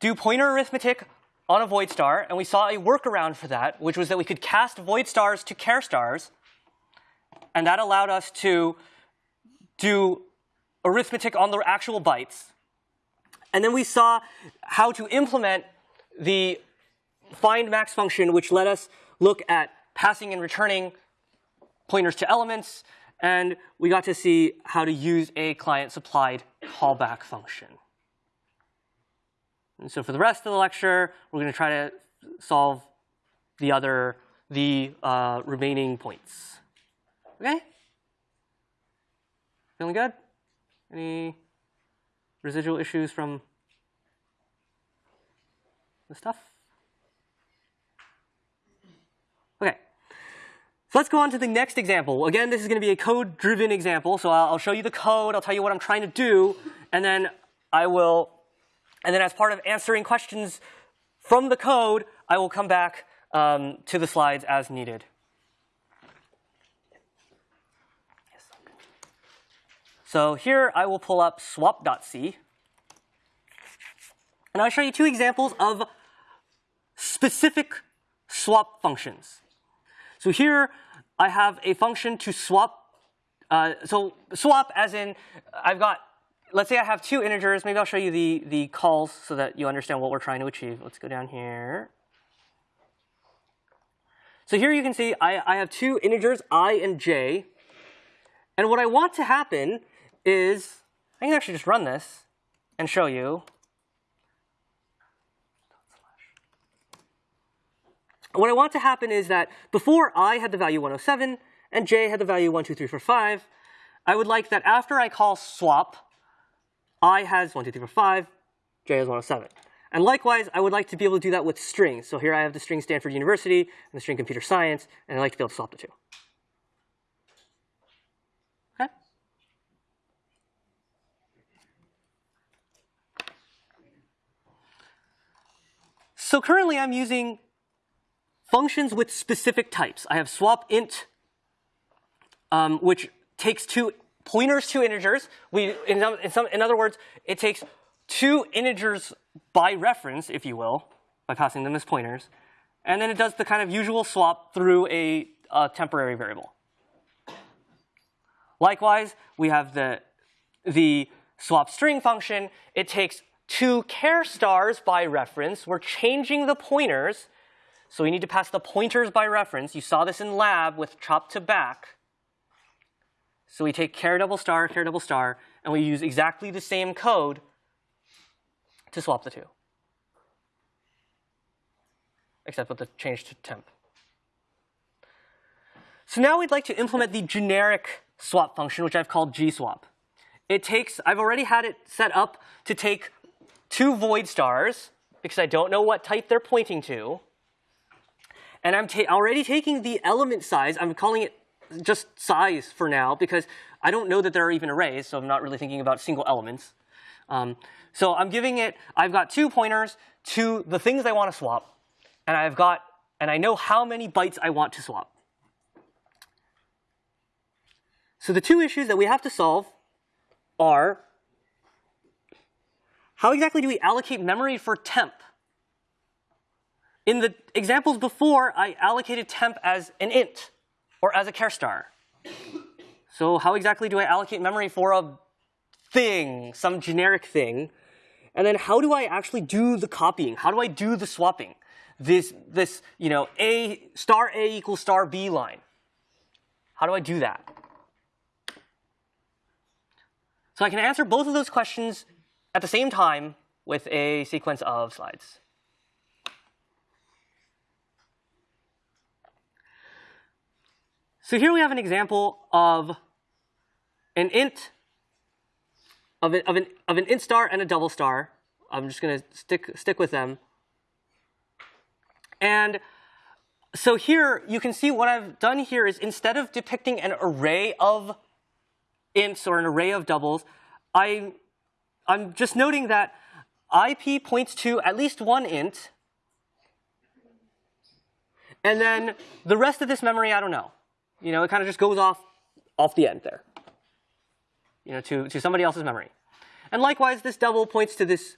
do pointer arithmetic on a void star, and we saw a workaround for that, which was that we could cast void stars to char stars, and that allowed us to do arithmetic on the actual bytes. And then we saw how to implement the find max function, which let us look at passing and returning pointers to elements, and we got to see how to use a client supplied callback function. And so for the rest of the lecture, we're going to try to solve the other, the uh, remaining points. Okay? Feeling good? Any residual issues from the stuff? Okay. So let's go on to the next example. Again, this is going to be a code-driven example. So I'll, I'll show you the code. I'll tell you what I'm trying to do, and then I will, and then as part of answering questions from the code, I will come back um, to the slides as needed. So here I will pull up swap.c. And I'll show you two examples of specific swap functions. So here I have a function to swap. Uh, so swap as in I've got, let's say I have two integers. Maybe I'll show you the, the calls so that you understand what we're trying to achieve. Let's go down here. So here you can see I, I have two integers, i and j. And what I want to happen is, I can actually just run this and show you. What I want to happen is that before i had the value 107 and j had the value 1, 2, 3, 4, 5, I would like that after I call swap, i has 1, 2, 3, 4, 5, j has 107. And likewise, I would like to be able to do that with strings. So here I have the string Stanford University and the string computer science, and I'd like to be able to swap the two. So currently I'm using functions with specific types. I have swap int, um, which takes two pointers to integers. We, in, in, some, in other words, it takes two integers by reference, if you will, by passing them as pointers. And then it does the kind of usual swap through a, a temporary variable. Likewise, we have the, the swap string function. It takes two char stars by reference. We're changing the pointers. So we need to pass the pointers by reference. You saw this in lab with chop to back. So we take char double star, char double star, and we use exactly the same code to swap the two. Except with the change to temp. So now we'd like to implement the generic swap function, which I've called gswap. It takes, I've already had it set up to take two void stars, because I don't know what type they're pointing to. And I'm ta already taking the element size, I'm calling it just size for now, because I don't know that there are even arrays, so I'm not really thinking about single elements. Um, so I'm giving it, I've got two pointers to the things I want to swap, and I've got, and I know how many bytes I want to swap. So the two issues that we have to solve are how exactly do we allocate memory for temp? In the examples before, I allocated temp as an int or as a char star. So how exactly do I allocate memory for a thing, some generic thing? And then how do I actually do the copying? How do I do the swapping? This, this, you know, A star A equals star B line. How do I do that? So I can answer both of those questions at the same time with a sequence of slides. So here we have an example of an int of, of, an, of an int star and a double star. I'm just going to stick, stick with them. And so here you can see what I've done here is instead of depicting an array of ints or an array of doubles, I, I'm just noting that IP points to at least one int, and then the rest of this memory, I don't know. You know, it kind of just goes off off the end there. You know, to, to somebody else's memory. And likewise, this double points to this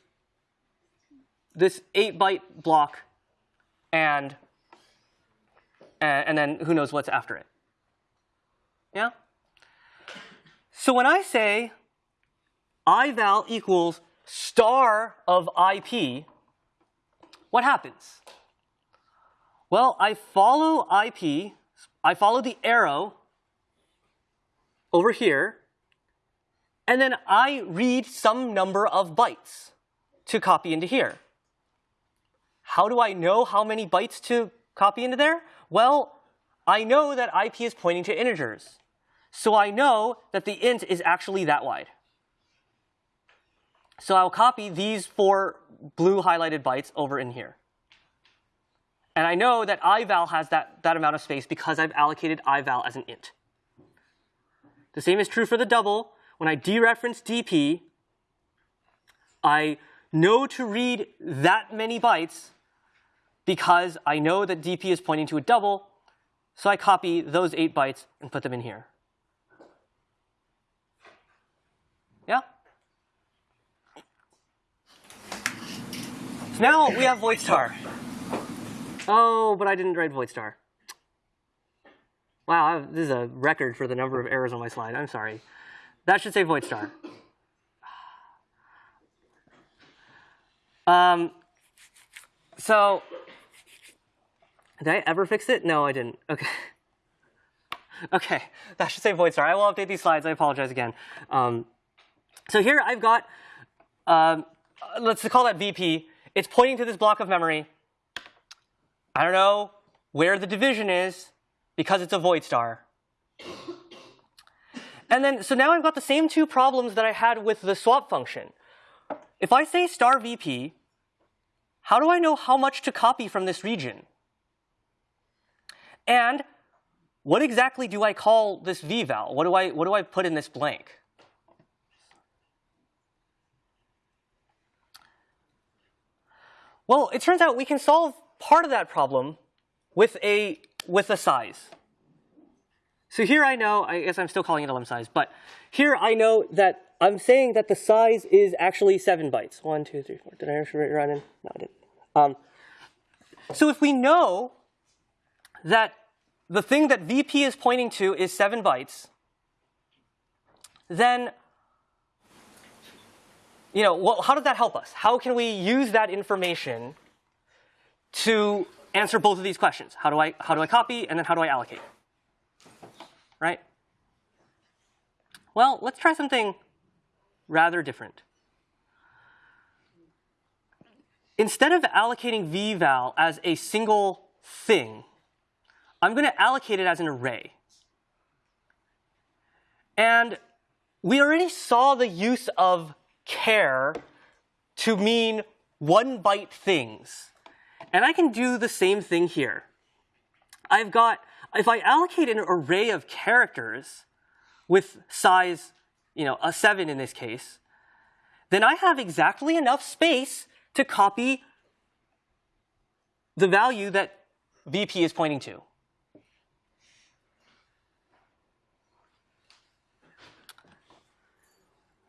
this 8 byte block and and then who knows what's after it. Yeah? So when I say ival equals star of IP, what happens? Well, I follow IP, I follow the arrow over here, and then I read some number of bytes to copy into here. How do I know how many bytes to copy into there? Well, I know that IP is pointing to integers. So I know that the int is actually that wide. So I'll copy these four blue highlighted bytes over in here. And I know that ival has that, that amount of space because I've allocated ival as an int. The same is true for the double. When I dereference dp, I know to read that many bytes because I know that dp is pointing to a double, so I copy those 8 bytes and put them in here. Yeah? So now we have void star. Oh, but I didn't write void star. Wow, I've, this is a record for the number of errors on my slide. I'm sorry. That should say void star. Um, so, did I ever fix it? No, I didn't. Okay. Okay, that should say void star. I will update these slides. I apologize again. Um, so here I've got, um, let's call that VP. It's pointing to this block of memory. I don't know where the division is because it's a void star. And then, so now I've got the same two problems that I had with the swap function. If I say star VP, how do I know how much to copy from this region? And what exactly do I call this vval? What do I, what do I put in this blank? Well, it turns out we can solve part of that problem with a, with a size. So here I know, I guess I'm still calling it a element size, but here I know that I'm saying that the size is actually 7 bytes. One, two, three, four. Did I actually write it in? No, I didn't. Um, so if we know that the thing that VP is pointing to is 7 bytes, then you know, well, how does that help us? How can we use that information to answer both of these questions? How do I, how do I copy, and then how do I allocate? Right? Well, let's try something rather different. Instead of allocating vval as a single thing, I'm going to allocate it as an array. And we already saw the use of char to mean one byte things. And I can do the same thing here. I've got, if I allocate an array of characters with size, you know, a 7 in this case, then I have exactly enough space to copy the value that VP is pointing to.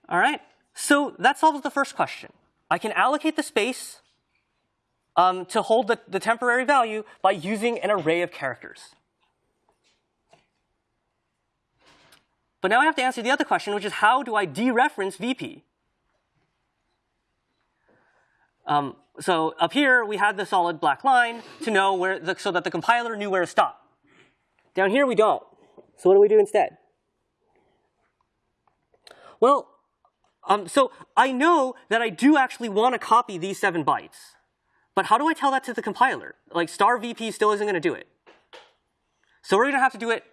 All right. So that solves the first question. I can allocate the space um, to hold the, the temporary value by using an array of characters. But now I have to answer the other question, which is how do I dereference VP? Um, so up here, we had the solid black line to know where, the, so that the compiler knew where to stop. Down here, we don't. So what do we do instead? Well, um, so I know that I do actually want to copy these seven bytes. But how do I tell that to the compiler? Like star VP still isn't going to do it. So we're going to have to do it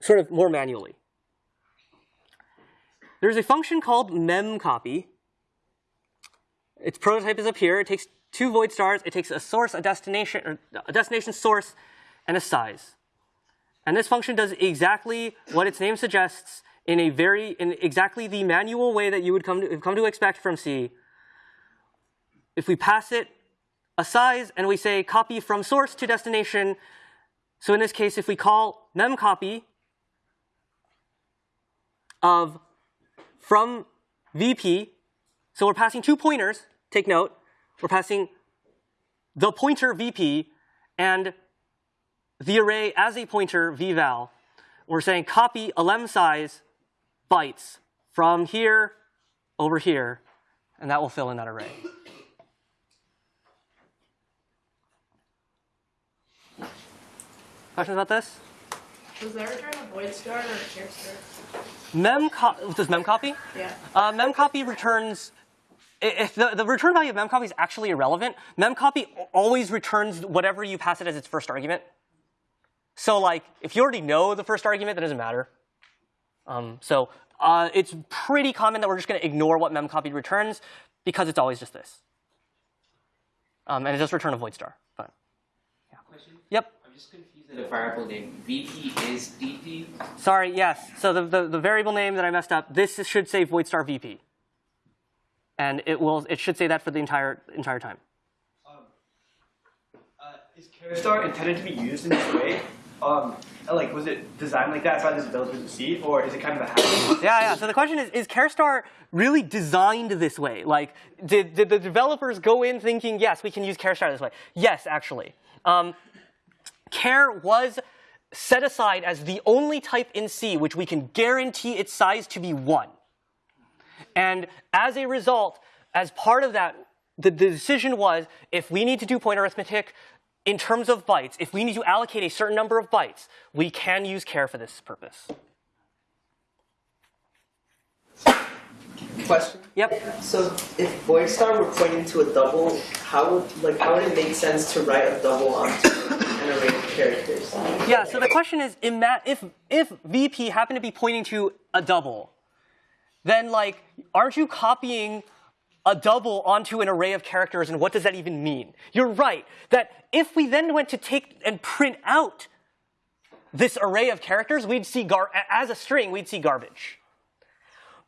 sort of more manually. There's a function called memcopy. Its prototype is up here. It takes two void stars. It takes a source, a destination, or a destination source, and a size. And this function does exactly what its name suggests in a very, in exactly the manual way that you would come to, come to expect from C. If we pass it a size and we say copy from source to destination, so in this case, if we call memcopy of from VP, so we're passing two pointers, take note, we're passing the pointer VP and the array as a pointer vval. We're saying copy a elem size bytes from here over here, and that will fill in that array. Questions about this? Was there return a void star or a char star? Mem does memcopy? Yeah. Uh, memcopy returns. If the, the return value of memcopy is actually irrelevant, memcopy always returns whatever you pass it as its first argument. So like, if you already know the first argument, that doesn't matter. Um, so uh, it's pretty common that we're just going to ignore what memcopy returns because it's always just this. Um, and it does return a void star. But Question? yep. I'm just confused at a variable name. VP is DP? Sorry. Yes. So the, the the variable name that I messed up. This is- should say void star VP. And it will. It should say that for the entire entire time. Uh, is char star intended to be used in this way? Um, like, was it designed like that by the developers to see, or is it kind of a habit? Yeah, yeah. So the question is, is char star really designed this way? Like, did, did the developers go in thinking, yes, we can use char star this way? Yes, actually. Um, Char was set aside as the only type in C which we can guarantee its size to be 1. And as a result, as part of that, the, the decision was if we need to do point arithmetic in terms of bytes, if we need to allocate a certain number of bytes, we can use char for this purpose. Question. Yep. So if void star were pointing to a double, how would like how would it make sense to write a double onto an array of characters? Yeah, so the question is, if, if VP happened to be pointing to a double, then like, aren't you copying a double onto an array of characters, and what does that even mean? You're right, that if we then went to take and print out this array of characters, we'd see gar- as a string, we'd see garbage.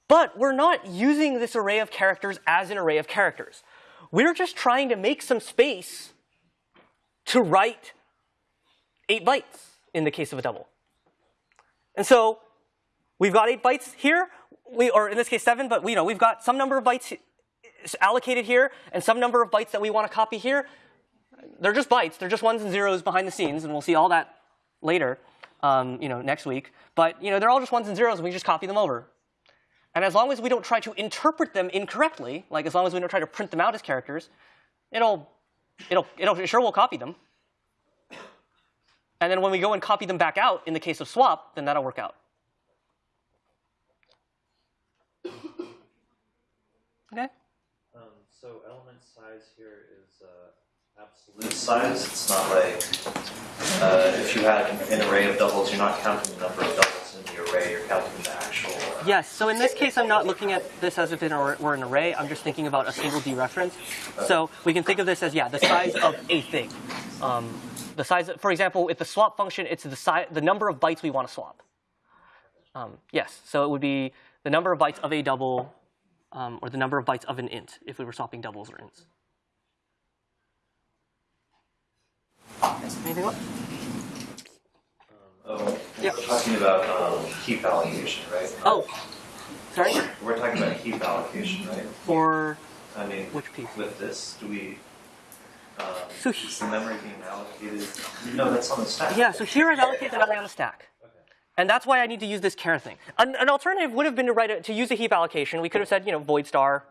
But we're not using this array of characters as an array of characters. We're just trying to make some space to write eight bytes in the case of a double. And so we've got eight bytes here, we, or in this case seven, but we know we've got some number of bytes allocated here and some number of bytes that we want to copy here. They're just bytes. They're just ones and zeros behind the scenes, and we'll see all that later, um, you know, next week. But you know, they're all just ones and zeros, and we just copy them over. And as long as we don't try to interpret them incorrectly, like as long as we don't try to print them out as characters, it'll, it'll, it'll it sure will copy them. And then when we go and copy them back out in the case of swap, then that'll work out. Okay. Um, so element size here is uh, absolute size. It's not like uh, if you had an array of doubles, you're not counting the number of doubles in the array. You're counting the actual. Uh, Yes. So in this case, I'm not looking at this as if it were an array. I'm just thinking about a single dereference. So we can think of this as yeah, the size of a thing. Um, the size, for example, if the swap function, it's the size, the number of bytes we want to swap. Um, yes. So it would be the number of bytes of a double, um, or the number of bytes of an int if we were swapping doubles or ints. Anything else? oh, Yep. we're talking about um, heap allocation, right? Oh, sorry. We're talking about heap allocation, right? For I mean, Which piece? with this, do we, um, So is the memory being allocated? No, that's on the stack. Yeah, so here I've allocated the memory on the stack. And that's why I need to use this char thing. An, an alternative would have been to write it, to use a heap allocation. We could have said, you know, void star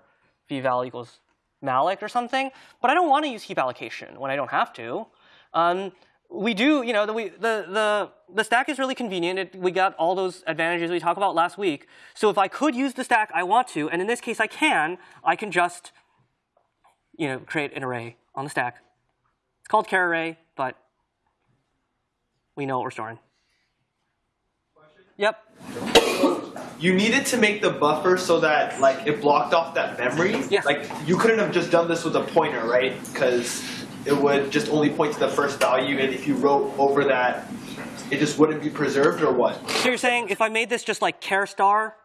vval equals malloc or something. But I don't want to use heap allocation when I don't have to. Um, we do, you know, the, we, the, the, the stack is really convenient. It, we got all those advantages we talked about last week. So if I could use the stack, I want to. And in this case, I can. I can just, you know, create an array on the stack. It's called char array, but we know what we're storing. Yep. You needed to make the buffer so that like it blocked off that memory. Yes. Like you couldn't have just done this with a pointer, right? Because it would just only point to the first value, and if you wrote over that, it just wouldn't be preserved, or what? So you're saying if I made this just like char star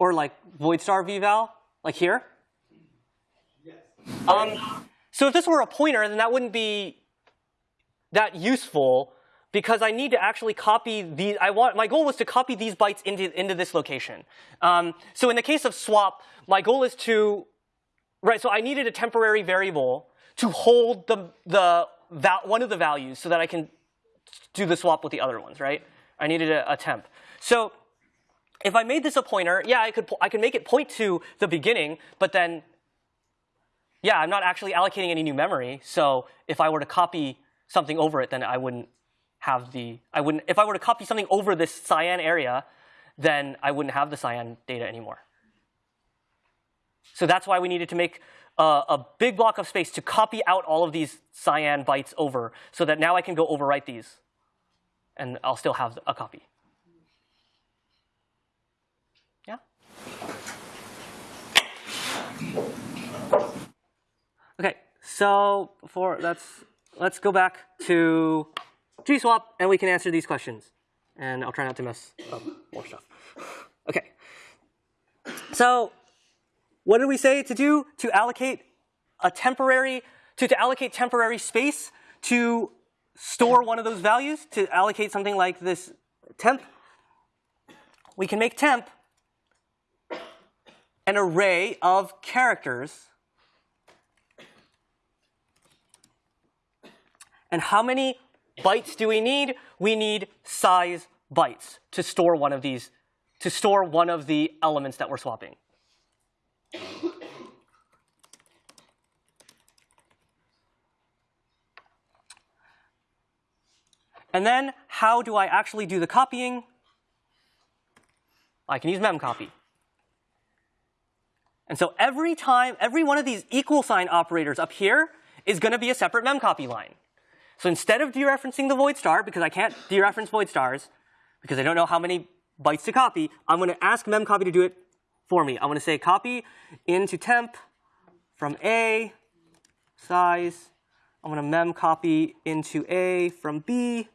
or like void star vval, like here? Yes. Um, so if this were a pointer, then that wouldn't be that useful because I need to actually copy these. I want my goal was to copy these bytes into into this location. Um, so in the case of swap, my goal is to right. So I needed a temporary variable to hold the the one of the values so that I can do the swap with the other ones. Right. I needed a, a temp. So if I made this a pointer, yeah, I could I could make it point to the beginning, but then yeah, I'm not actually allocating any new memory. So if I were to copy something over it, then I wouldn't have the, I wouldn't, if I were to copy something over this cyan area, then I wouldn't have the cyan data anymore. So that's why we needed to make a, a big block of space to copy out all of these cyan bytes over so that now I can go overwrite these and I'll still have a copy. Yeah? Okay, so for let's let's go back to GSwap and we can answer these questions. And I'll try not to mess up more stuff. Okay. So what did we say to do? To allocate a temporary to, to allocate temporary space to store one of those values, to allocate something like this temp. We can make temp an array of characters And how many bytes do we need? We need size bytes to store one of these, to store one of the elements that we're swapping. And then how do I actually do the copying? I can use memcpy. And so every time, every one of these equal sign operators up here is going to be a separate memcpy line. So instead of dereferencing the void star, because I can't dereference void stars, because I don't know how many bytes to copy, I'm going to ask memcpy to do it for me. I'm going to say copy into temp from A, size. I'm going to memcopy into A from B,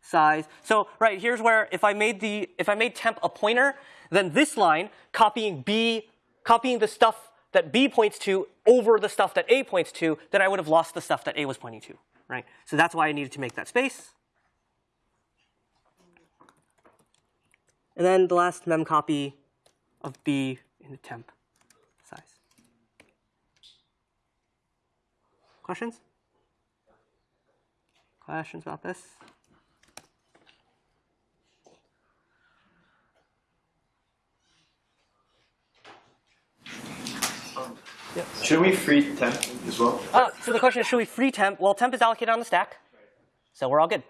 size. So right here's where if I made the if I made temp a pointer, then this line copying B, copying the stuff that B points to over the stuff that A points to, then I would have lost the stuff that A was pointing to right? So that's why I needed to make that space. And then the last memcpy of B in the temp size. Questions? Questions about this? Um, Should we free temp as well? Uh, so the question is, should we free temp? Well, temp is allocated on the stack, so we're all good.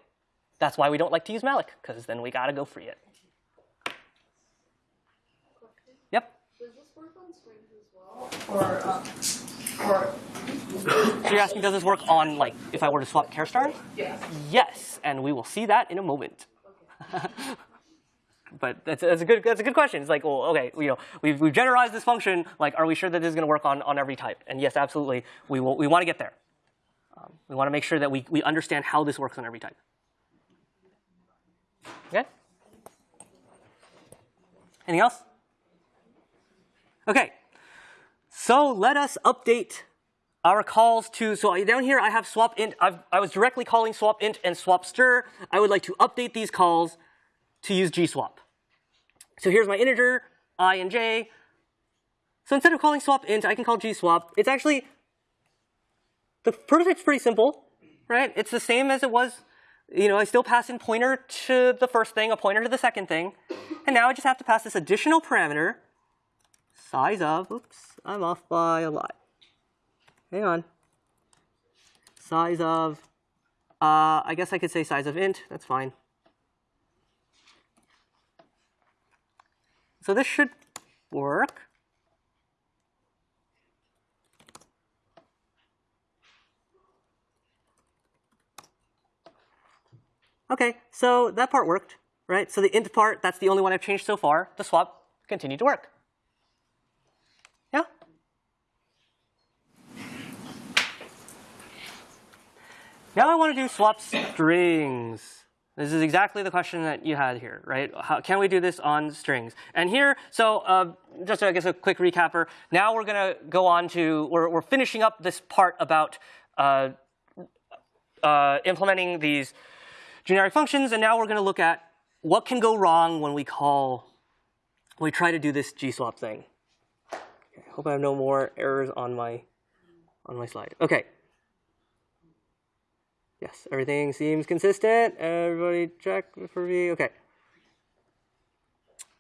That's why we don't like to use malloc, because then we gotta go free it. Yep. Does this work on strings as well? Or, um, or, So you're asking, does this work on like if I were to swap char stars? yes. Yes, and we will see that in a moment. but that's, that's a good that's a good question. It's like, well, okay, you know, we've we've generalized this function. Like, are we sure that this is going to work on on every type? And yes, absolutely, we will. We want to get there. Um, we want to make sure that we we understand how this works on every type. Okay. Anything else? Okay. So let us update our calls to, so down here I have swap int, I've, I was directly calling swap int and swap str. I would like to update these calls to use gswap. So here's my integer, i and j, So instead of calling swap int, I can call gswap. It's actually, the prototype's pretty simple, right? It's the same as it was, you know, I still pass in pointer to the first thing, a pointer to the second thing. And now I just have to pass this additional parameter, size of, oops, I'm off by a lot. Hang on. Size of, uh, I guess I could say size of int, that's fine. So this should work. Okay, so that part worked, right? So the int part, that's the only one I've changed so far. The swap continued to work. Yeah? Now I want to do swap strings. This is exactly the question that you had here, right? How, can we do this on strings? And here, so uh, just I guess a quick recapper. Now we're going to go on to, we're, we're finishing up this part about uh, uh, implementing these generic functions, and now we're going to look at what can go wrong when we call, we try to do this gswap thing. Okay, hope I have no more errors on my, on my slide. Okay. Yes, everything seems consistent. Everybody check for me. Okay.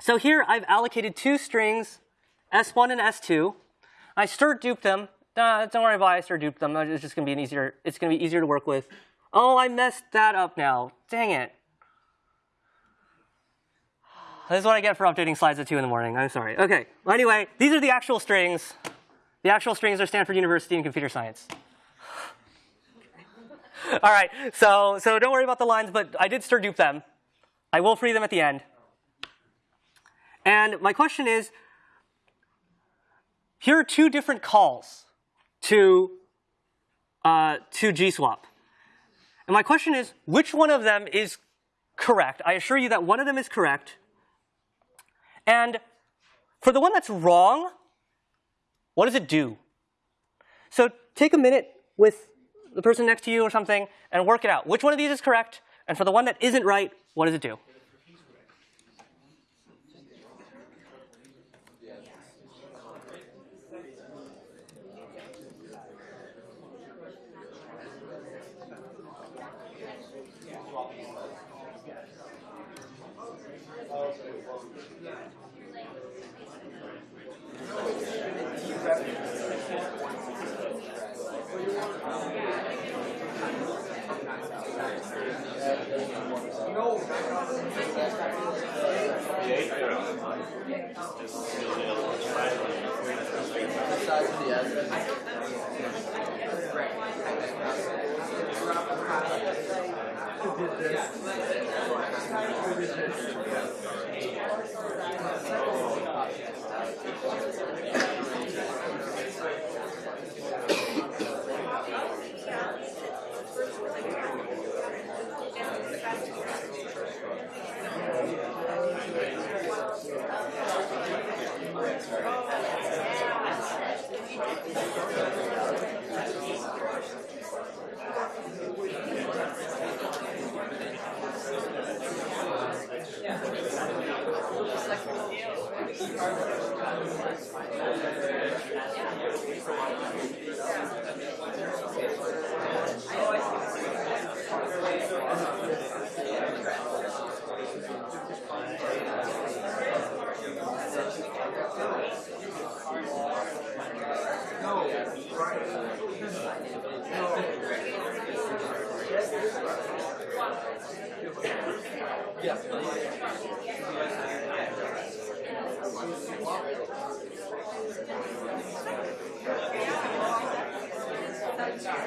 So here I've allocated two strings, S1 and S2. I strduped them. Uh, don't worry about it, I strduped them. It's just going to be an easier. It's going to be easier to work with. Oh, I messed that up now. Dang it. This is what I get for updating slides at 2 in the morning. I'm sorry. Okay. Well, anyway, these are the actual strings. The actual strings are Stanford University in computer science. All right, so, so don't worry about the lines, but I did strdup them. I will free them at the end. And my question is, here are two different calls to, uh, to gswap. And my question is, which one of them is correct? I assure you that one of them is correct. And for the one that's wrong, what does it do? So take a minute with the person next to you or something and work it out. Which one of these is correct? And for the one that isn't right, what does it do?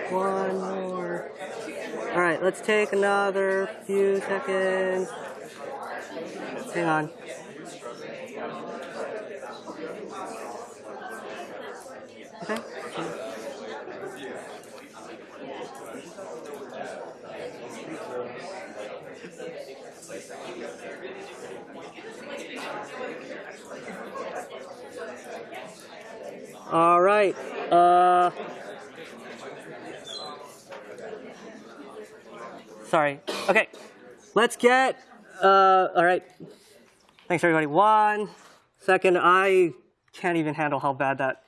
One more. All right, let's take another few seconds. Hang on. Okay. All right. Uh, sorry. Okay. Let's get. Uh, all right. Thanks everybody. One second. I can't even handle how bad that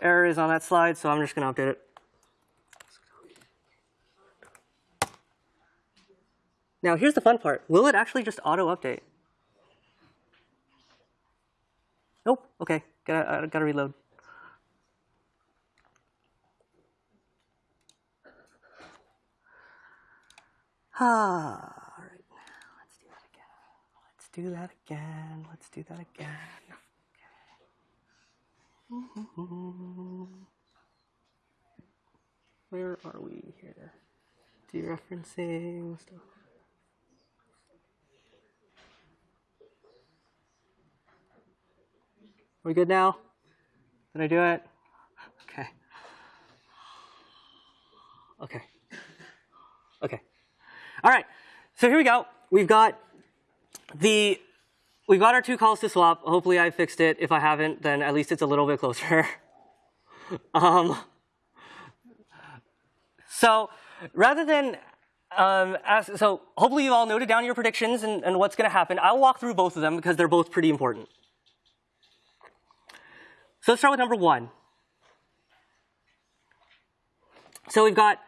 error is on that slide, so I'm just going to update it. Now, here's the fun part. Will it actually just auto-update? Nope. OK. Gotta, uh, gotta reload. Ah, all right. Let's do that again. Let's do that again. Let's do that again. Where are we here? Dereferencing stuff. We good now? Did I do it? Okay. Okay. Okay. All right. So here we go. We've got the we've got our two calls to swap. Hopefully I fixed it. If I haven't, then at least it's a little bit closer. um, so rather than um, so hopefully you've all noted down your predictions and, and what's going to happen. I'll walk through both of them because they're both pretty important. So let's start with number one. So we've got,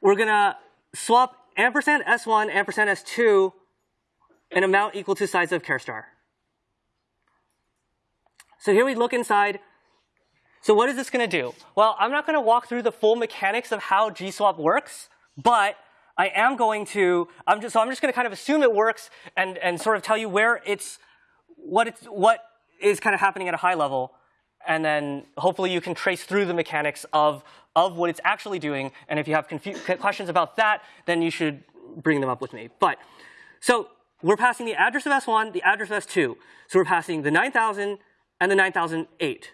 we're going to swap ampersand S1, ampersand S2, an amount equal to size of char star. So here we look inside. So what is this going to do? Well, I'm not going to walk through the full mechanics of how GSwap works, but I am going to, I'm just, so I'm just going to kind of assume it works and, and sort of tell you where it's, what it's, what is kind of happening at a high level and then hopefully you can trace through the mechanics of, of what it's actually doing. And if you have questions about that, then you should bring them up with me. But so we're passing the address of S1, the address of S2. So we're passing the 9000 and the 9008.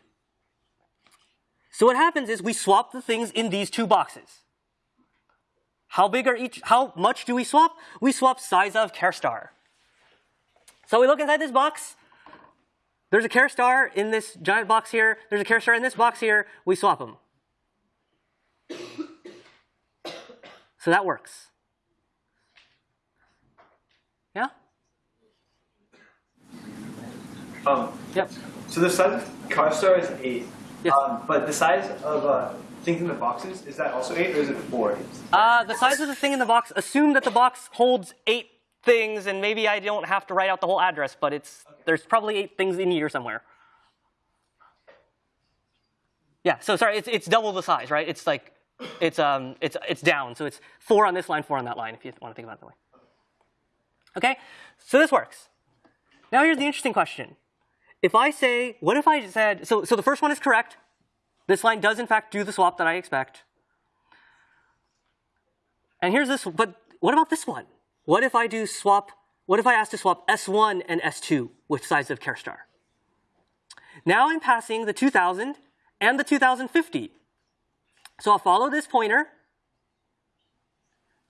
So what happens is we swap the things in these two boxes. How big are each, how much do we swap? We swap size of char star. So we look inside this box, there's a char star in this giant box here. There's a char star in this box here. We swap them. So that works. Yeah? Um, yep. So the size of char star is 8. Yes. Um, but the size of uh, things in the boxes, is that also 8 or is it 4? Uh, the size of the thing in the box, assume that the box holds 8 things, and maybe I don't have to write out the whole address, but it's okay. there's probably 8 things in here somewhere. Yeah, so sorry, it's, it's double the size, right? It's like, it's, um, it's, it's down. So it's 4 on this line, 4 on that line, if you want to think about it that way. Okay, so this works. Now here's the interesting question. If I say, what if I said, so, so the first one is correct. This line does in fact do the swap that I expect. And here's this, but what about this one? What if I do swap, what if I ask to swap S1 and S2 with size of char star? Now I'm passing the 2000 and the 2050. So I'll follow this pointer.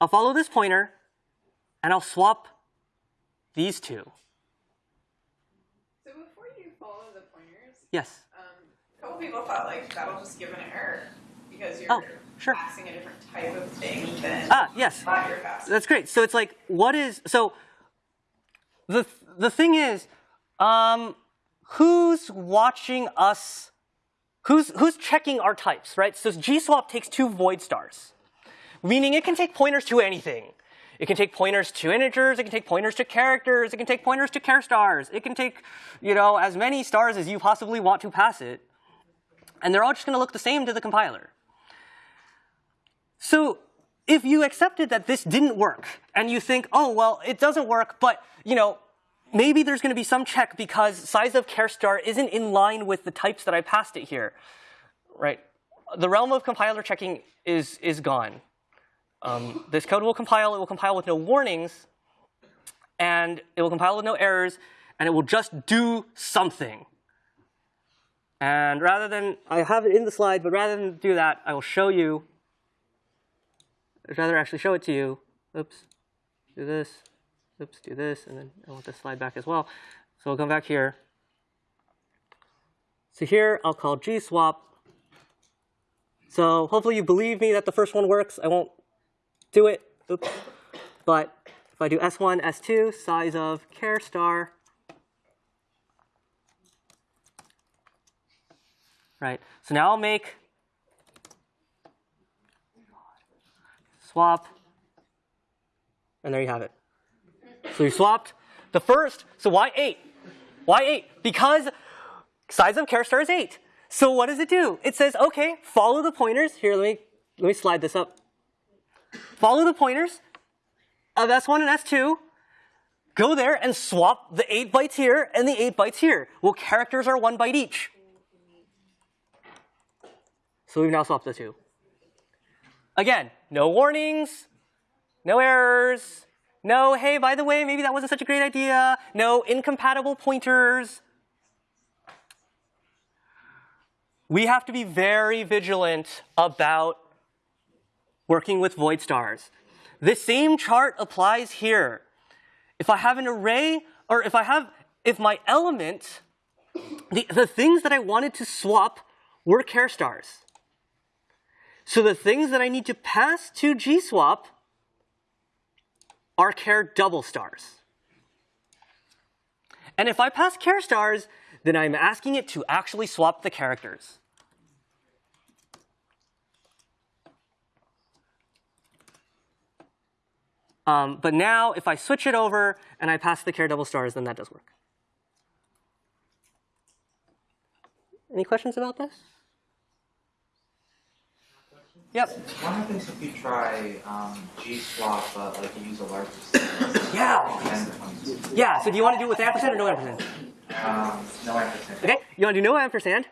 I'll follow this pointer, and I'll swap these two. So before you follow the pointers, yes. Um, a couple people thought like that'll just give an error because you're oh, sure. passing a different type of thing than ah, yes. That's great. So it's like, what is so? The the thing is, um, who's watching us? Who's who's checking our types, right? So GSwap takes two void stars, meaning it can take pointers to anything. It can take pointers to integers, it can take pointers to characters, it can take pointers to char stars, it can take, you know, as many stars as you possibly want to pass it. And they're all just going to look the same to the compiler. So if you accepted that this didn't work, and you think, oh, well, it doesn't work, but, you know, maybe there's going to be some check because size of char star isn't in line with the types that I passed it here, right? The realm of compiler checking is, is gone. Um, this code will compile, it will compile with no warnings, and it will compile with no errors, and it will just do something. And rather than, I have it in the slide, but rather than do that, I will show you, I'd rather actually show it to you. Oops, do this, oops, do this, and then I want this slide back as well. So we'll come back here. So here, I'll call gswap. So hopefully you believe me that the first one works. I won't do it. Oops. But if I do S1, S2, size of char star, right? So now I'll make swap, and there you have it. So you swapped the first, so why 8? Why 8? Because size of char star is 8. So what does it do? It says, okay, follow the pointers. Here, let me, let me slide this up. Follow the pointers of S1 and S2. Go there and swap the 8 bytes here and the 8 bytes here. Well, characters are 1 byte each. So we've now swapped the two. Again, no warnings, no errors, no, hey, by the way, maybe that wasn't such a great idea, no incompatible pointers. We have to be very vigilant about working with void stars. This same chart applies here. If I have an array, or if I have, if my element, the, the things that I wanted to swap were char stars. So the things that I need to pass to GSwap are char double stars. And if I pass char stars, then I'm asking it to actually swap the characters. Um, but now, if I switch it over and I pass the char double stars, then that does work. Any questions about this? Yep. What happens if you try um, G swap, but like you use a larger? Yeah. Yeah, so do you want to do it with ampersand or no ampersand? Um, no ampersand. Okay, you want to do no ampersand?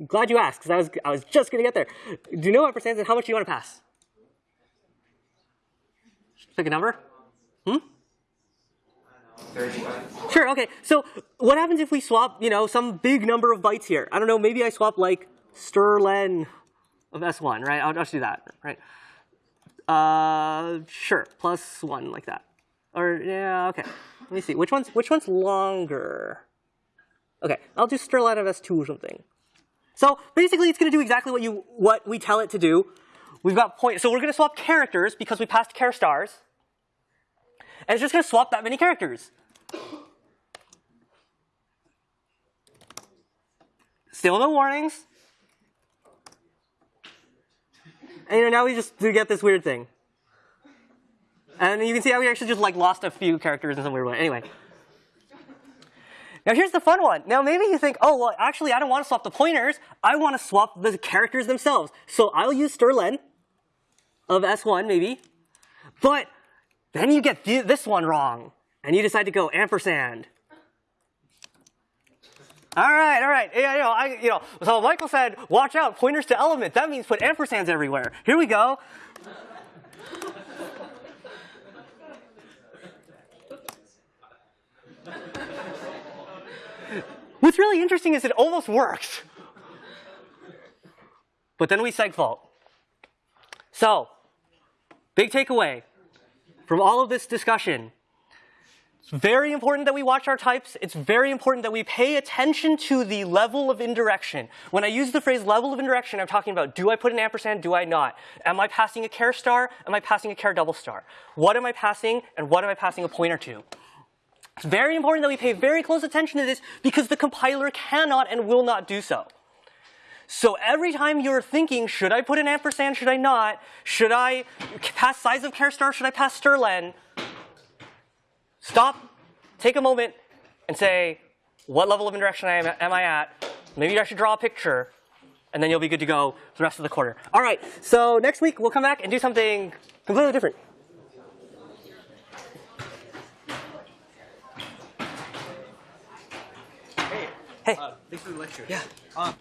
I'm glad you asked, because I was, I was just going to get there. Do no ampersand, and how much do you want to pass? Pick a number. Hmm? 35. Sure, okay. So what happens if we swap, you know, some big number of bytes here? I don't know, maybe I swap like strlen of S1, right? I'll, just do that, right? Uh, sure, plus one like that. Or, yeah, okay. Let me see, which one's, which one's longer? Okay, I'll do strlen of S2 or something. So basically it's gonna do exactly what you, what we tell it to do. We've got point, so we're gonna swap characters because we passed char stars. And it's just gonna swap that many characters. Still no warnings. And you know, now we just do get this weird thing. And you can see how we actually just like lost a few characters in some weird way. Anyway. Now here's the fun one. Now maybe you think, oh, well, actually I don't want to swap the pointers. I want to swap the characters themselves. So I'll use strlen of S1 maybe. But then you get th this one wrong. And you decide to go ampersand. All right, all right. Yeah, you know, I, you know. So Michael said, "Watch out, pointers to element." That means put ampersands everywhere. Here we go. What's really interesting is it almost works. But then we segfault. So, big takeaway from all of this discussion it's very important that we watch our types. It's very important that we pay attention to the level of indirection. When I use the phrase level of indirection, I'm talking about do I put an ampersand, do I not? Am I passing a char star? Am I passing a char double star? What am I passing and what am I passing a pointer to? It's very important that we pay very close attention to this because the compiler cannot and will not do so. So every time you're thinking, should I put an ampersand, should I not? Should I pass size of char star, should I pass strlen? Stop, take a moment, and say, what level of indirection am, am I at? Maybe I should draw a picture, and then you'll be good to go for the rest of the quarter. All right, so next week we'll come back and do something completely different. Hey. Uh, thanks for the lecture. Yeah. Um,